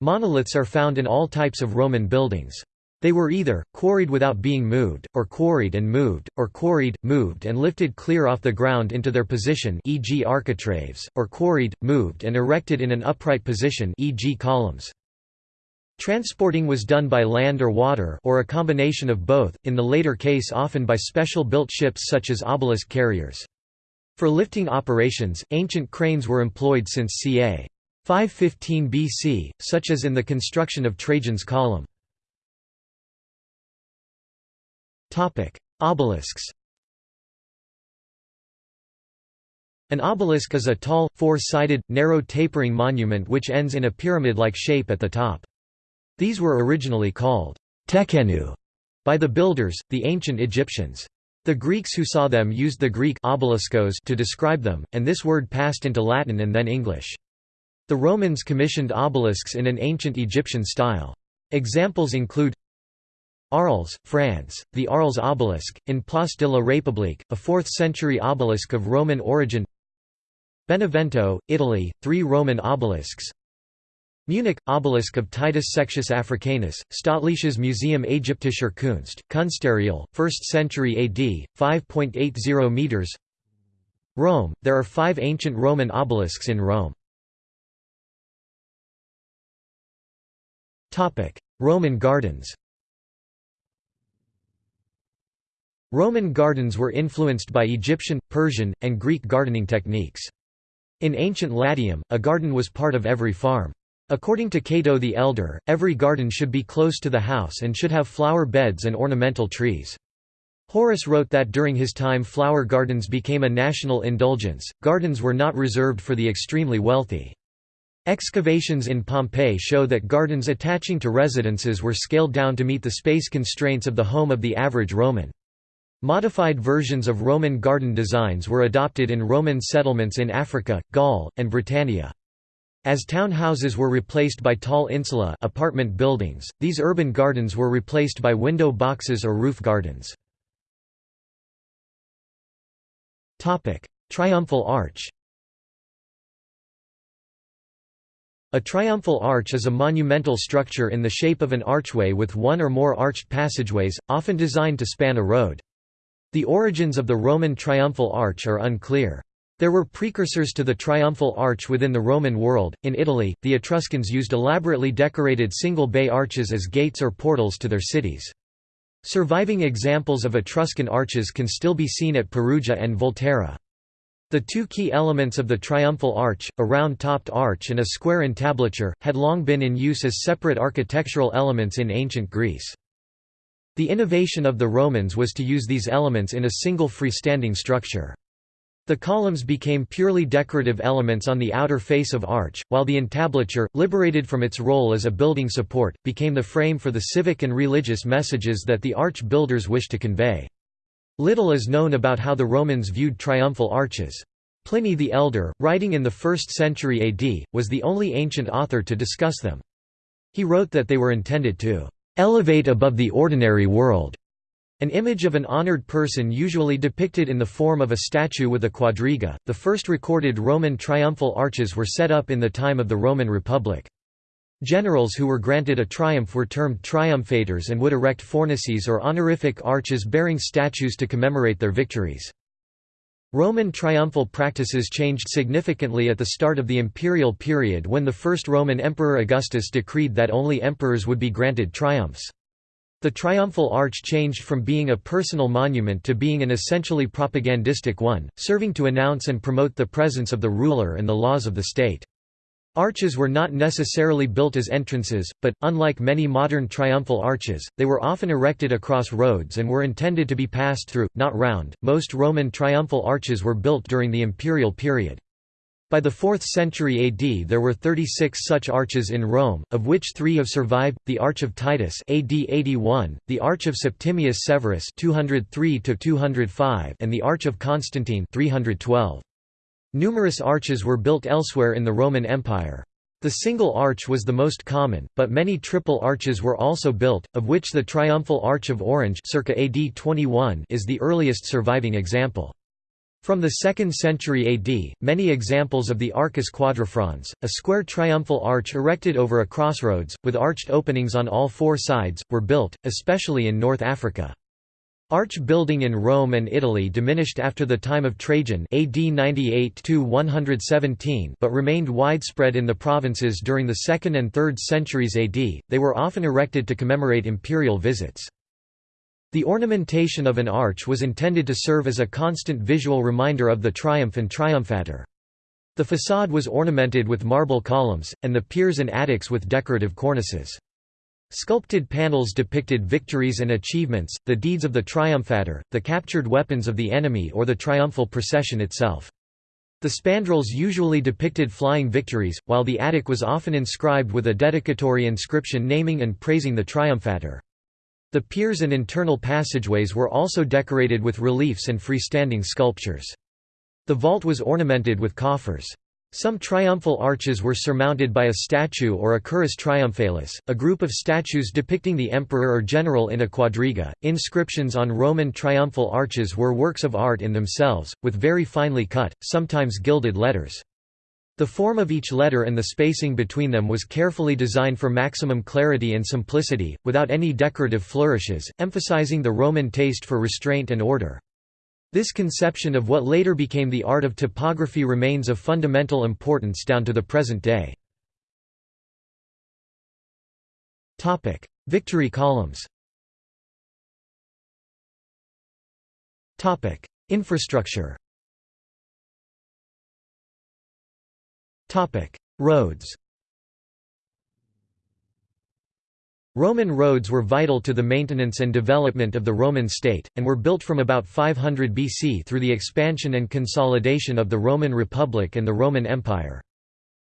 Monoliths are found in all types of Roman buildings. They were either, quarried without being moved, or quarried and moved, or quarried, moved and lifted clear off the ground into their position e.g. architraves, or quarried, moved and erected in an upright position e.g. columns. Transporting was done by land or water or a combination of both, in the later case often by special built ships such as obelisk carriers. For lifting operations, ancient cranes were employed since ca. 515 BC, such as in the construction of Trajan's column. Obelisks An obelisk is a tall, four-sided, narrow tapering monument which ends in a pyramid-like shape at the top. These were originally called tekhenu by the builders, the ancient Egyptians. The Greeks who saw them used the Greek obeliskos to describe them, and this word passed into Latin and then English. The Romans commissioned obelisks in an ancient Egyptian style. Examples include Arles, France, the Arles obelisk, in Place de la République, a 4th-century obelisk of Roman origin Benevento, Italy, three Roman obelisks Munich – Obelisk of Titus Sextius Africanus, Staatliches Museum Ägyptischer Kunst, Kunstareal, 1st century AD, 5.80 metres Rome – There are five ancient Roman obelisks in Rome. Roman gardens Roman gardens were influenced by Egyptian, Persian, and Greek gardening techniques. In ancient Latium, a garden was part of every farm. According to Cato the Elder, every garden should be close to the house and should have flower beds and ornamental trees. Horace wrote that during his time flower gardens became a national indulgence, gardens were not reserved for the extremely wealthy. Excavations in Pompeii show that gardens attaching to residences were scaled down to meet the space constraints of the home of the average Roman. Modified versions of Roman garden designs were adopted in Roman settlements in Africa, Gaul, and Britannia. As town houses were replaced by tall insula apartment buildings, these urban gardens were replaced by window boxes or roof gardens. Triumphal arch A triumphal arch is a monumental structure in the shape of an archway with one or more arched passageways, often designed to span a road. The origins of the Roman triumphal arch are unclear. There were precursors to the triumphal arch within the Roman world. In Italy, the Etruscans used elaborately decorated single bay arches as gates or portals to their cities. Surviving examples of Etruscan arches can still be seen at Perugia and Volterra. The two key elements of the triumphal arch, a round-topped arch and a square entablature, had long been in use as separate architectural elements in ancient Greece. The innovation of the Romans was to use these elements in a single freestanding structure. The columns became purely decorative elements on the outer face of arch, while the entablature, liberated from its role as a building support, became the frame for the civic and religious messages that the arch builders wished to convey. Little is known about how the Romans viewed triumphal arches. Pliny the Elder, writing in the 1st century AD, was the only ancient author to discuss them. He wrote that they were intended to "...elevate above the ordinary world." An image of an honored person usually depicted in the form of a statue with a quadriga. The first recorded Roman triumphal arches were set up in the time of the Roman Republic. Generals who were granted a triumph were termed triumphators and would erect fornices or honorific arches bearing statues to commemorate their victories. Roman triumphal practices changed significantly at the start of the imperial period when the first Roman emperor Augustus decreed that only emperors would be granted triumphs. The triumphal arch changed from being a personal monument to being an essentially propagandistic one, serving to announce and promote the presence of the ruler and the laws of the state. Arches were not necessarily built as entrances, but, unlike many modern triumphal arches, they were often erected across roads and were intended to be passed through, not round. Most Roman triumphal arches were built during the imperial period. By the 4th century AD there were 36 such arches in Rome, of which three have survived, the Arch of Titus AD 81, the Arch of Septimius Severus 203 and the Arch of Constantine 312. Numerous arches were built elsewhere in the Roman Empire. The single arch was the most common, but many triple arches were also built, of which the triumphal arch of Orange circa AD 21 is the earliest surviving example. From the 2nd century AD, many examples of the arcus quadrifrons, a square triumphal arch erected over a crossroads, with arched openings on all four sides, were built, especially in North Africa. Arch building in Rome and Italy diminished after the time of Trajan AD 98 but remained widespread in the provinces during the 2nd and 3rd centuries AD, they were often erected to commemorate imperial visits. The ornamentation of an arch was intended to serve as a constant visual reminder of the triumph and triumphator. The façade was ornamented with marble columns, and the piers and attics with decorative cornices. Sculpted panels depicted victories and achievements, the deeds of the triumphator, the captured weapons of the enemy or the triumphal procession itself. The spandrels usually depicted flying victories, while the attic was often inscribed with a dedicatory inscription naming and praising the triumphator. The piers and internal passageways were also decorated with reliefs and freestanding sculptures. The vault was ornamented with coffers. Some triumphal arches were surmounted by a statue or a currus triumphalis, a group of statues depicting the emperor or general in a quadriga. Inscriptions on Roman triumphal arches were works of art in themselves, with very finely cut, sometimes gilded letters. The form of each letter and the spacing between them was carefully designed for maximum clarity and simplicity, without any decorative flourishes, emphasizing the Roman taste for restraint and order. This conception of what later became the art of topography remains of fundamental importance down to the present day. Victory columns Infrastructure Roads Roman roads were vital to the maintenance and development of the Roman state, and were built from about 500 BC through the expansion and consolidation of the Roman Republic and the Roman Empire.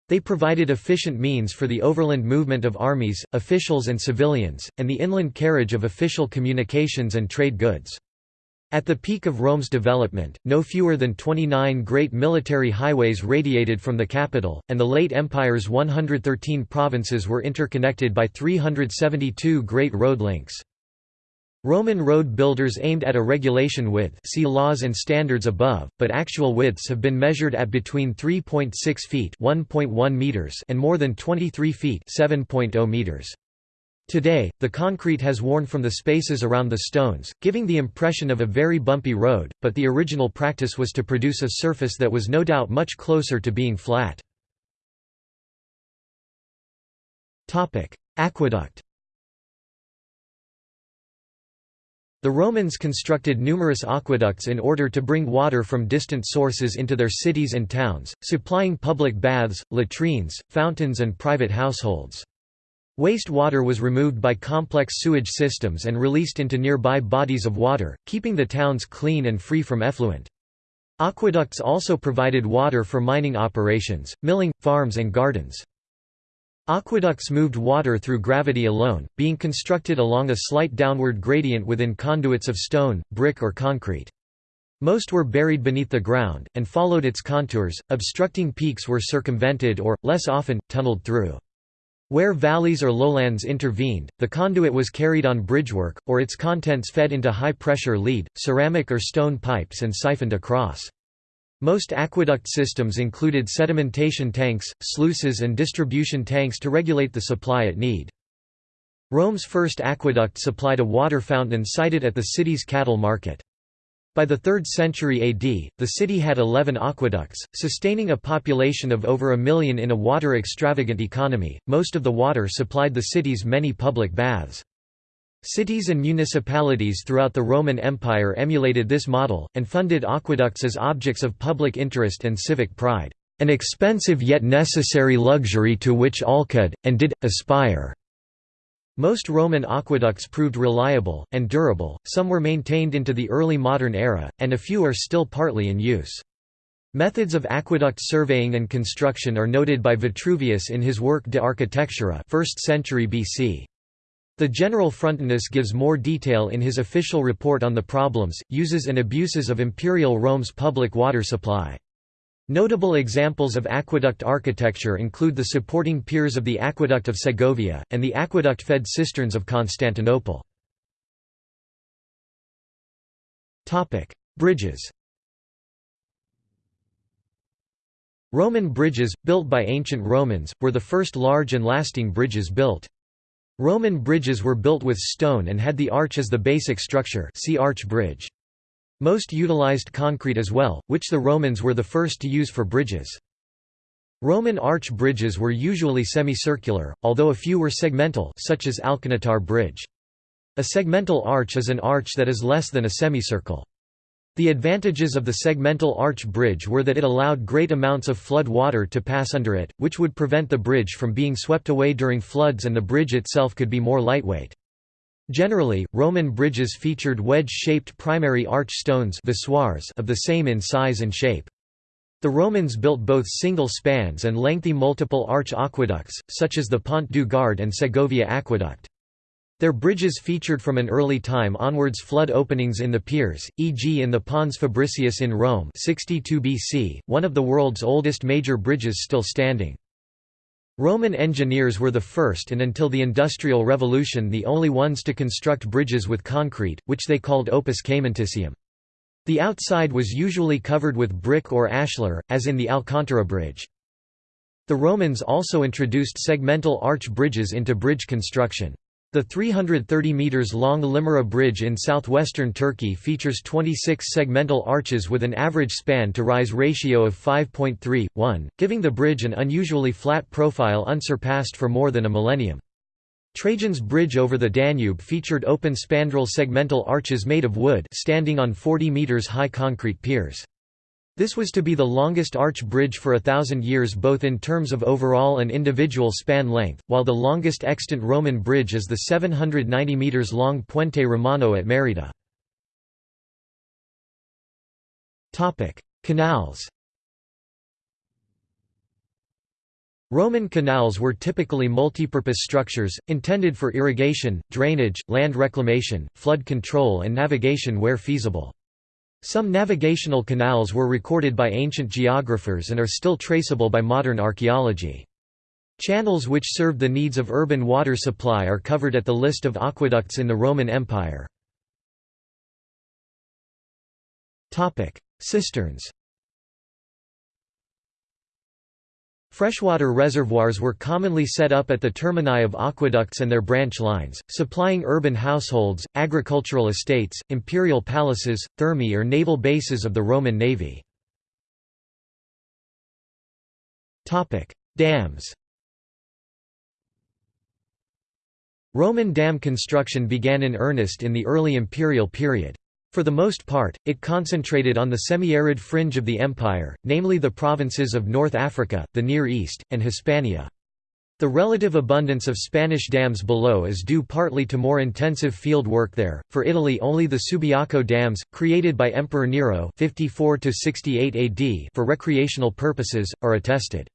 They provided efficient means for the overland movement of armies, officials and civilians, and the inland carriage of official communications and trade goods. At the peak of Rome's development, no fewer than 29 great military highways radiated from the capital, and the late empire's 113 provinces were interconnected by 372 great road links. Roman road builders aimed at a regulation width see laws and standards above, but actual widths have been measured at between 3.6 feet meters and more than 23 feet 7.0 meters. Today, the concrete has worn from the spaces around the stones, giving the impression of a very bumpy road, but the original practice was to produce a surface that was no doubt much closer to being flat. Aqueduct The Romans constructed numerous aqueducts in order to bring water from distant sources into their cities and towns, supplying public baths, latrines, fountains and private households. Waste water was removed by complex sewage systems and released into nearby bodies of water, keeping the towns clean and free from effluent. Aqueducts also provided water for mining operations, milling, farms and gardens. Aqueducts moved water through gravity alone, being constructed along a slight downward gradient within conduits of stone, brick or concrete. Most were buried beneath the ground, and followed its contours, obstructing peaks were circumvented or, less often, tunneled through. Where valleys or lowlands intervened, the conduit was carried on bridgework, or its contents fed into high-pressure lead, ceramic or stone pipes and siphoned across. Most aqueduct systems included sedimentation tanks, sluices and distribution tanks to regulate the supply at need. Rome's first aqueduct supplied a water fountain sited at the city's cattle market. By the 3rd century AD, the city had 11 aqueducts, sustaining a population of over a million in a water extravagant economy. Most of the water supplied the city's many public baths. Cities and municipalities throughout the Roman Empire emulated this model, and funded aqueducts as objects of public interest and civic pride, an expensive yet necessary luxury to which all could, and did, aspire. Most Roman aqueducts proved reliable, and durable, some were maintained into the early modern era, and a few are still partly in use. Methods of aqueduct surveying and construction are noted by Vitruvius in his work De Architectura 1st century BC. The general Frontinus gives more detail in his official report on the problems, uses and abuses of imperial Rome's public water supply. Notable examples of aqueduct architecture include the supporting piers of the Aqueduct of Segovia, and the aqueduct-fed cisterns of Constantinople. Bridges Roman bridges, built by ancient Romans, were the first large and lasting bridges built. Roman bridges were built with stone and had the arch as the basic structure see arch bridge. Most utilized concrete as well, which the Romans were the first to use for bridges. Roman arch bridges were usually semicircular, although a few were segmental such as Alcantara Bridge. A segmental arch is an arch that is less than a semicircle. The advantages of the segmental arch bridge were that it allowed great amounts of flood water to pass under it, which would prevent the bridge from being swept away during floods and the bridge itself could be more lightweight. Generally, Roman bridges featured wedge-shaped primary arch stones of the same in size and shape. The Romans built both single spans and lengthy multiple arch aqueducts, such as the Pont du Gard and Segovia Aqueduct. Their bridges featured from an early time onwards flood openings in the piers, e.g. in the Pons Fabricius in Rome 62 BC, one of the world's oldest major bridges still standing. Roman engineers were the first and until the Industrial Revolution the only ones to construct bridges with concrete, which they called opus caementicium. The outside was usually covered with brick or ashlar, as in the Alcantara Bridge. The Romans also introduced segmental arch bridges into bridge construction. The 330 metres long Limyra Bridge in southwestern Turkey features 26 segmental arches with an average span-to-rise ratio of 5.3:1, giving the bridge an unusually flat profile unsurpassed for more than a millennium. Trajan's bridge over the Danube featured open spandrel segmental arches made of wood standing on 40 metres high concrete piers. This was to be the longest arch bridge for a thousand years both in terms of overall and individual span length, while the longest extant Roman bridge is the 790 metres long Puente Romano at Merida. Canals Roman canals were typically multipurpose structures, intended for irrigation, drainage, land reclamation, flood control and navigation where feasible. Some navigational canals were recorded by ancient geographers and are still traceable by modern archaeology. Channels which served the needs of urban water supply are covered at the list of aqueducts in the Roman Empire. Cisterns Freshwater reservoirs were commonly set up at the termini of aqueducts and their branch lines, supplying urban households, agricultural estates, imperial palaces, thermae or naval bases of the Roman navy. Dams Roman dam construction began in earnest in the early imperial period. For the most part, it concentrated on the semi-arid fringe of the empire, namely the provinces of North Africa, the Near East, and Hispania. The relative abundance of Spanish dams below is due partly to more intensive field work there. For Italy, only the Subiaco dams, created by Emperor Nero (54–68 AD for recreational purposes, are attested.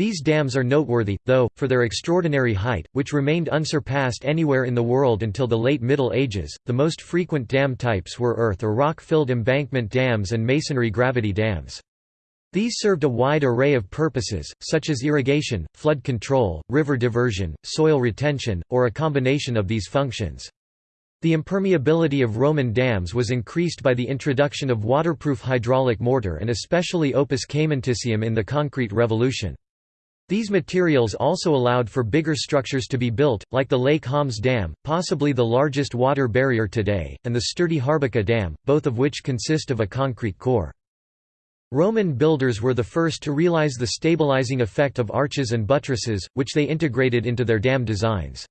These dams are noteworthy, though, for their extraordinary height, which remained unsurpassed anywhere in the world until the late Middle Ages. The most frequent dam types were earth or rock filled embankment dams and masonry gravity dams. These served a wide array of purposes, such as irrigation, flood control, river diversion, soil retention, or a combination of these functions. The impermeability of Roman dams was increased by the introduction of waterproof hydraulic mortar and especially opus caementicium in the concrete revolution. These materials also allowed for bigger structures to be built, like the Lake Homs Dam, possibly the largest water barrier today, and the sturdy Harbaqa Dam, both of which consist of a concrete core. Roman builders were the first to realize the stabilizing effect of arches and buttresses, which they integrated into their dam designs.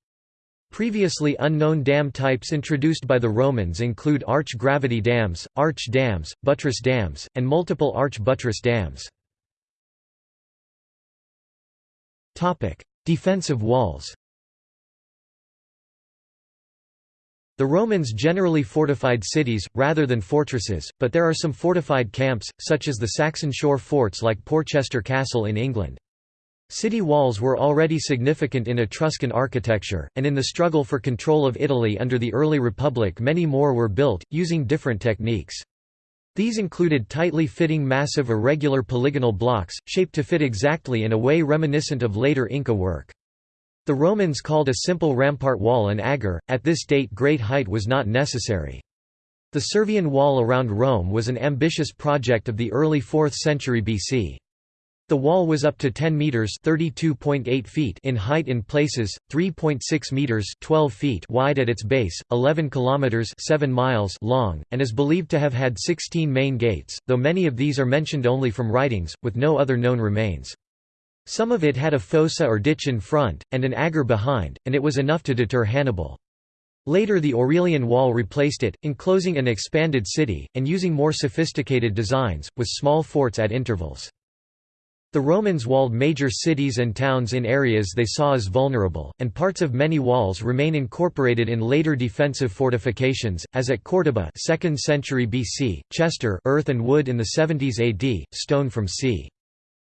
Previously unknown dam types introduced by the Romans include arch gravity dams, arch dams, buttress dams, and multiple arch buttress dams. Defensive walls The Romans generally fortified cities, rather than fortresses, but there are some fortified camps, such as the Saxon shore forts like Portchester Castle in England. City walls were already significant in Etruscan architecture, and in the struggle for control of Italy under the early Republic many more were built, using different techniques. These included tightly fitting massive irregular polygonal blocks, shaped to fit exactly in a way reminiscent of later Inca work. The Romans called a simple rampart wall an agger, at this date great height was not necessary. The Servian wall around Rome was an ambitious project of the early 4th century BC. The wall was up to 10 meters (32.8 feet) in height in places, 3.6 meters (12 feet) wide at its base, 11 kilometers (7 miles) long, and is believed to have had 16 main gates, though many of these are mentioned only from writings, with no other known remains. Some of it had a fossa or ditch in front, and an agger behind, and it was enough to deter Hannibal. Later the Aurelian Wall replaced it, enclosing an expanded city, and using more sophisticated designs, with small forts at intervals. The Romans walled major cities and towns in areas they saw as vulnerable, and parts of many walls remain incorporated in later defensive fortifications, as at Córdoba 2nd century BC, Chester earth and wood in the 70s AD, stone from c.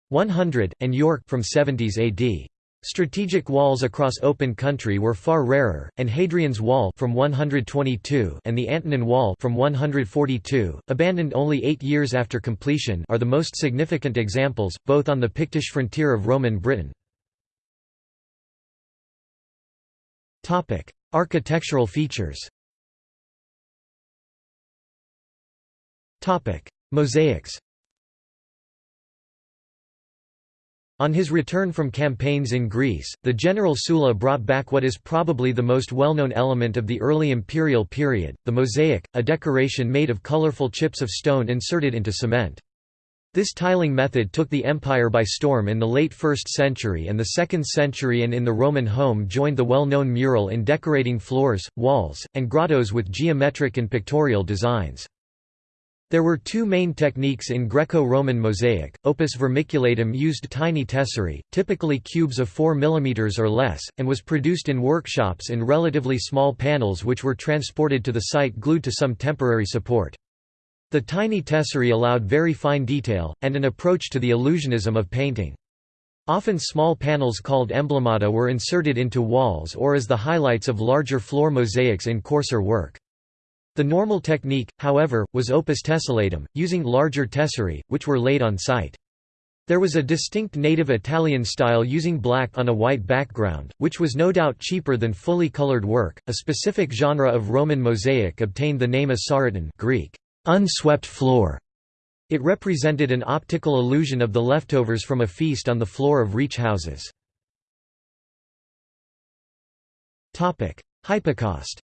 100, and York from 70s AD. Strategic walls across open country were far rarer, and Hadrian's Wall from 122 and the Antonine Wall from 142, abandoned only eight years after completion are the most significant examples, both on the Pictish frontier of Roman Britain. Architectural features Mosaics On his return from campaigns in Greece, the general Sulla brought back what is probably the most well-known element of the early imperial period, the mosaic, a decoration made of colorful chips of stone inserted into cement. This tiling method took the empire by storm in the late 1st century and the 2nd century and in the Roman home joined the well-known mural in decorating floors, walls, and grottos with geometric and pictorial designs. There were two main techniques in Greco-Roman mosaic. Opus vermiculatum used tiny tesserae, typically cubes of 4 mm or less, and was produced in workshops in relatively small panels which were transported to the site glued to some temporary support. The tiny tesserae allowed very fine detail, and an approach to the illusionism of painting. Often small panels called emblemata were inserted into walls or as the highlights of larger floor mosaics in coarser work. The normal technique, however, was opus tessellatum, using larger tesserae, which were laid on site. There was a distinct native Italian style using black on a white background, which was no doubt cheaper than fully colored work. A specific genre of Roman mosaic obtained the name Asaroton Greek, unswept floor. It represented an optical illusion of the leftovers from a feast on the floor of reach houses. Hypocaust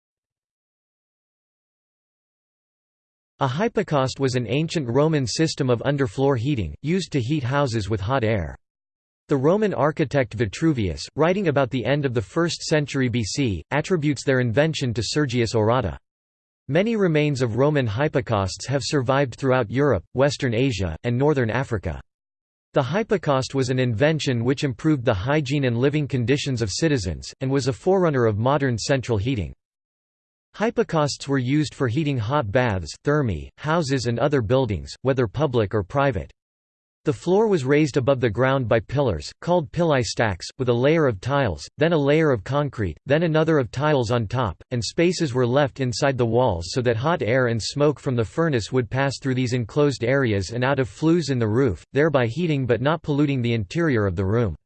A hypocaust was an ancient Roman system of underfloor heating, used to heat houses with hot air. The Roman architect Vitruvius, writing about the end of the 1st century BC, attributes their invention to Sergius Orata. Many remains of Roman hypocausts have survived throughout Europe, Western Asia, and Northern Africa. The hypocaust was an invention which improved the hygiene and living conditions of citizens, and was a forerunner of modern central heating. Hypocausts were used for heating hot baths, thermae, houses and other buildings, whether public or private. The floor was raised above the ground by pillars, called pilae stacks, with a layer of tiles, then a layer of concrete, then another of tiles on top, and spaces were left inside the walls so that hot air and smoke from the furnace would pass through these enclosed areas and out of flues in the roof, thereby heating but not polluting the interior of the room.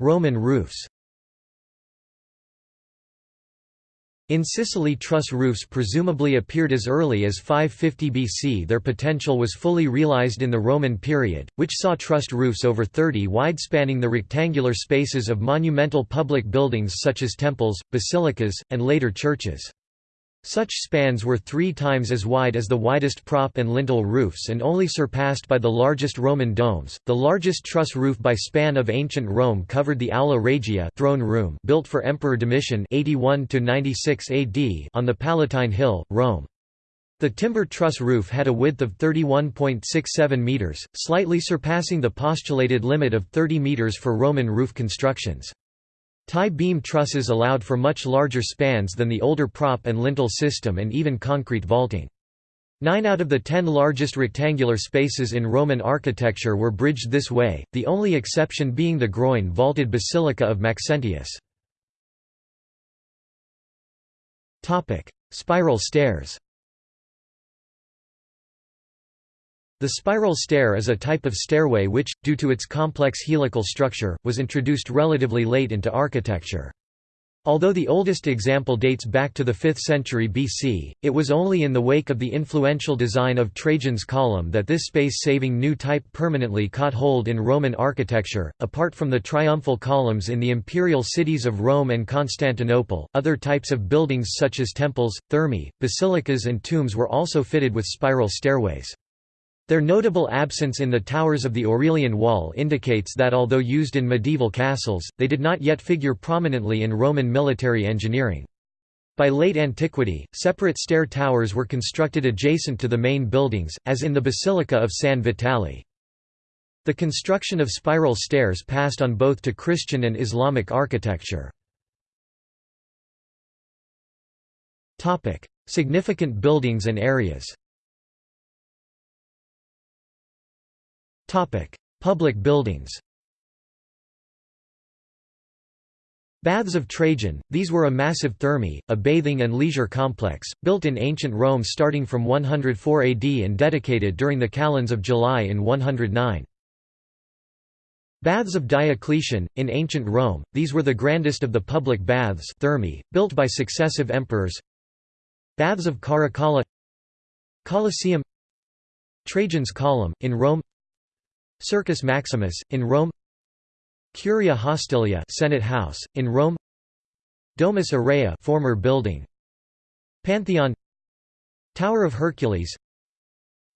Roman roofs In Sicily truss roofs presumably appeared as early as 550 BC their potential was fully realized in the Roman period, which saw trussed roofs over 30 wide spanning the rectangular spaces of monumental public buildings such as temples, basilicas, and later churches. Such spans were three times as wide as the widest prop and lintel roofs and only surpassed by the largest Roman domes. The largest truss roof by span of ancient Rome covered the Aula Regia throne room built for Emperor Domitian 81 96 AD on the Palatine Hill, Rome. The timber truss roof had a width of 31.67 meters, slightly surpassing the postulated limit of 30 meters for Roman roof constructions. Tie-beam trusses allowed for much larger spans than the older prop and lintel system and even concrete vaulting. Nine out of the ten largest rectangular spaces in Roman architecture were bridged this way, the only exception being the groin-vaulted Basilica of Maxentius. Spiral stairs The spiral stair is a type of stairway which, due to its complex helical structure, was introduced relatively late into architecture. Although the oldest example dates back to the 5th century BC, it was only in the wake of the influential design of Trajan's column that this space-saving new type permanently caught hold in Roman architecture. Apart from the triumphal columns in the imperial cities of Rome and Constantinople, other types of buildings such as temples, thermae, basilicas and tombs were also fitted with spiral stairways. Their notable absence in the towers of the Aurelian Wall indicates that although used in medieval castles, they did not yet figure prominently in Roman military engineering. By late antiquity, separate stair towers were constructed adjacent to the main buildings, as in the Basilica of San Vitale. The construction of spiral stairs passed on both to Christian and Islamic architecture. Significant buildings and areas Public buildings Baths of Trajan, these were a massive thermae, a bathing and leisure complex, built in ancient Rome starting from 104 AD and dedicated during the calends of July in 109. Baths of Diocletian, in ancient Rome, these were the grandest of the public baths thermae, built by successive emperors Baths of Caracalla Colosseum Trajan's Column, in Rome Circus Maximus, in Rome. Curia Hostilia Senate House, in Rome. Domus Aurea former building. Pantheon. Tower of Hercules.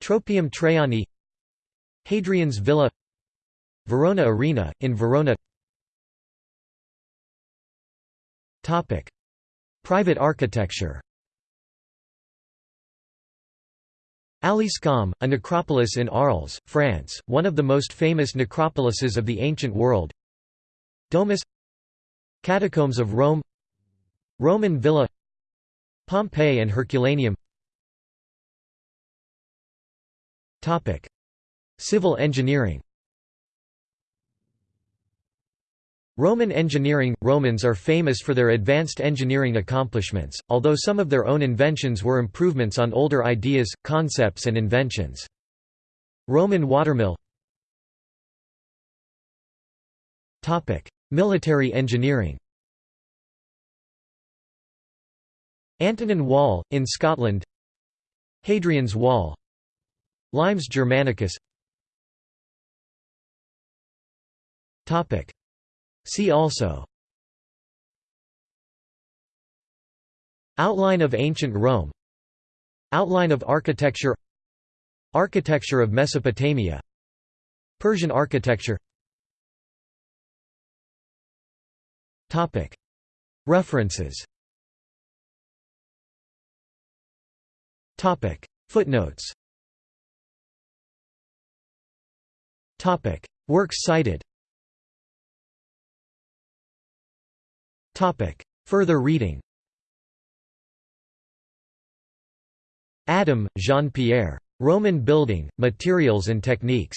Tropaeum Traiani. Hadrian's Villa. Verona Arena, in Verona. Private architecture Alyscamps, a necropolis in Arles, France, one of the most famous necropolises of the ancient world. Domus. Catacombs of Rome. Roman Villa. Pompeii and Herculaneum. Civil engineering Roman engineering – Romans are famous for their advanced engineering accomplishments, although some of their own inventions were improvements on older ideas, concepts and inventions. Roman watermill Military engineering Antonine Wall, in Scotland Hadrian's Wall Limes Germanicus See also Outline of ancient Rome Outline of architecture Architecture of Mesopotamia Persian architecture References Footnotes Works cited Further reading Adam, Jean-Pierre. Roman Building, Materials and Techniques.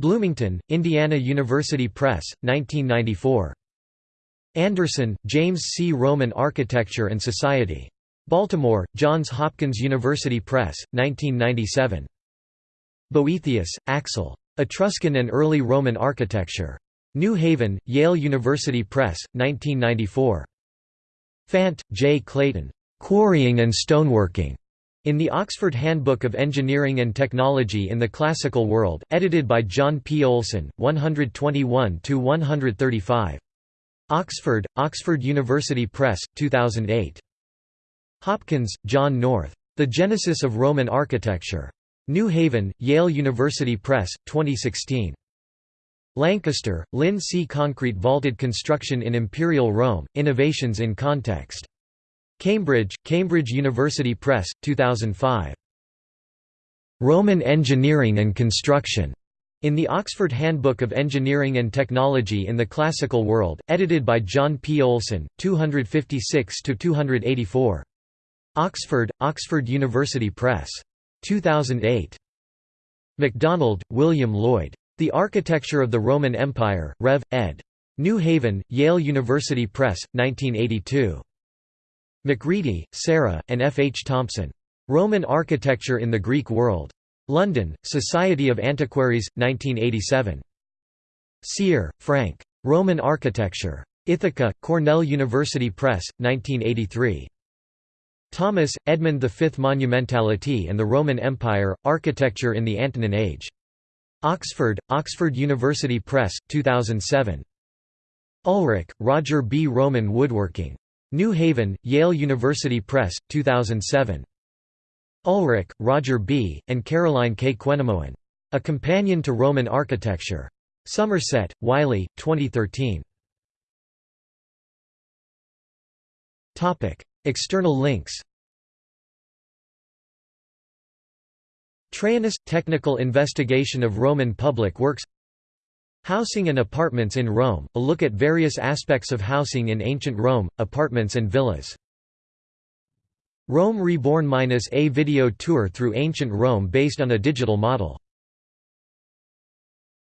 Bloomington, Indiana University Press, 1994. Anderson, James C. Roman Architecture and Society. Baltimore, Johns Hopkins University Press, 1997. Boethius, Axel. Etruscan and Early Roman Architecture. New Haven, Yale University Press, 1994. Fant, J. Clayton. Quarrying and Stoneworking. In the Oxford Handbook of Engineering and Technology in the Classical World, edited by John P. Oleson, 121–135. Oxford, Oxford University Press, 2008. Hopkins, John North. The Genesis of Roman Architecture. New Haven, Yale University Press, 2016. Lancaster, Lynn C. Concrete vaulted construction in Imperial Rome, Innovations in Context. Cambridge, Cambridge University Press, 2005. Roman Engineering and Construction. In the Oxford Handbook of Engineering and Technology in the Classical World, edited by John P. Oleson, 256–284. Oxford, Oxford University Press. 2008. MacDonald, William Lloyd. The Architecture of the Roman Empire, Rev. ed. New Haven, Yale University Press, 1982. Macready, Sarah, and F. H. Thompson. Roman Architecture in the Greek World. London, Society of Antiquaries, 1987. Sear, Frank. Roman Architecture. Ithaca, Cornell University Press, 1983. Thomas, Edmund V Monumentality and the Roman Empire, Architecture in the Antonine Age. Oxford, Oxford University Press, 2007. Ulrich, Roger B. Roman Woodworking. New Haven, Yale University Press, 2007. Ulrich, Roger B., and Caroline K. Quenemoen. A Companion to Roman Architecture. Somerset, Wiley, 2013. External links Traianus – Technical Investigation of Roman Public Works Housing and Apartments in Rome – A look at various aspects of housing in ancient Rome, apartments and villas. Rome Reborn – A video tour through ancient Rome based on a digital model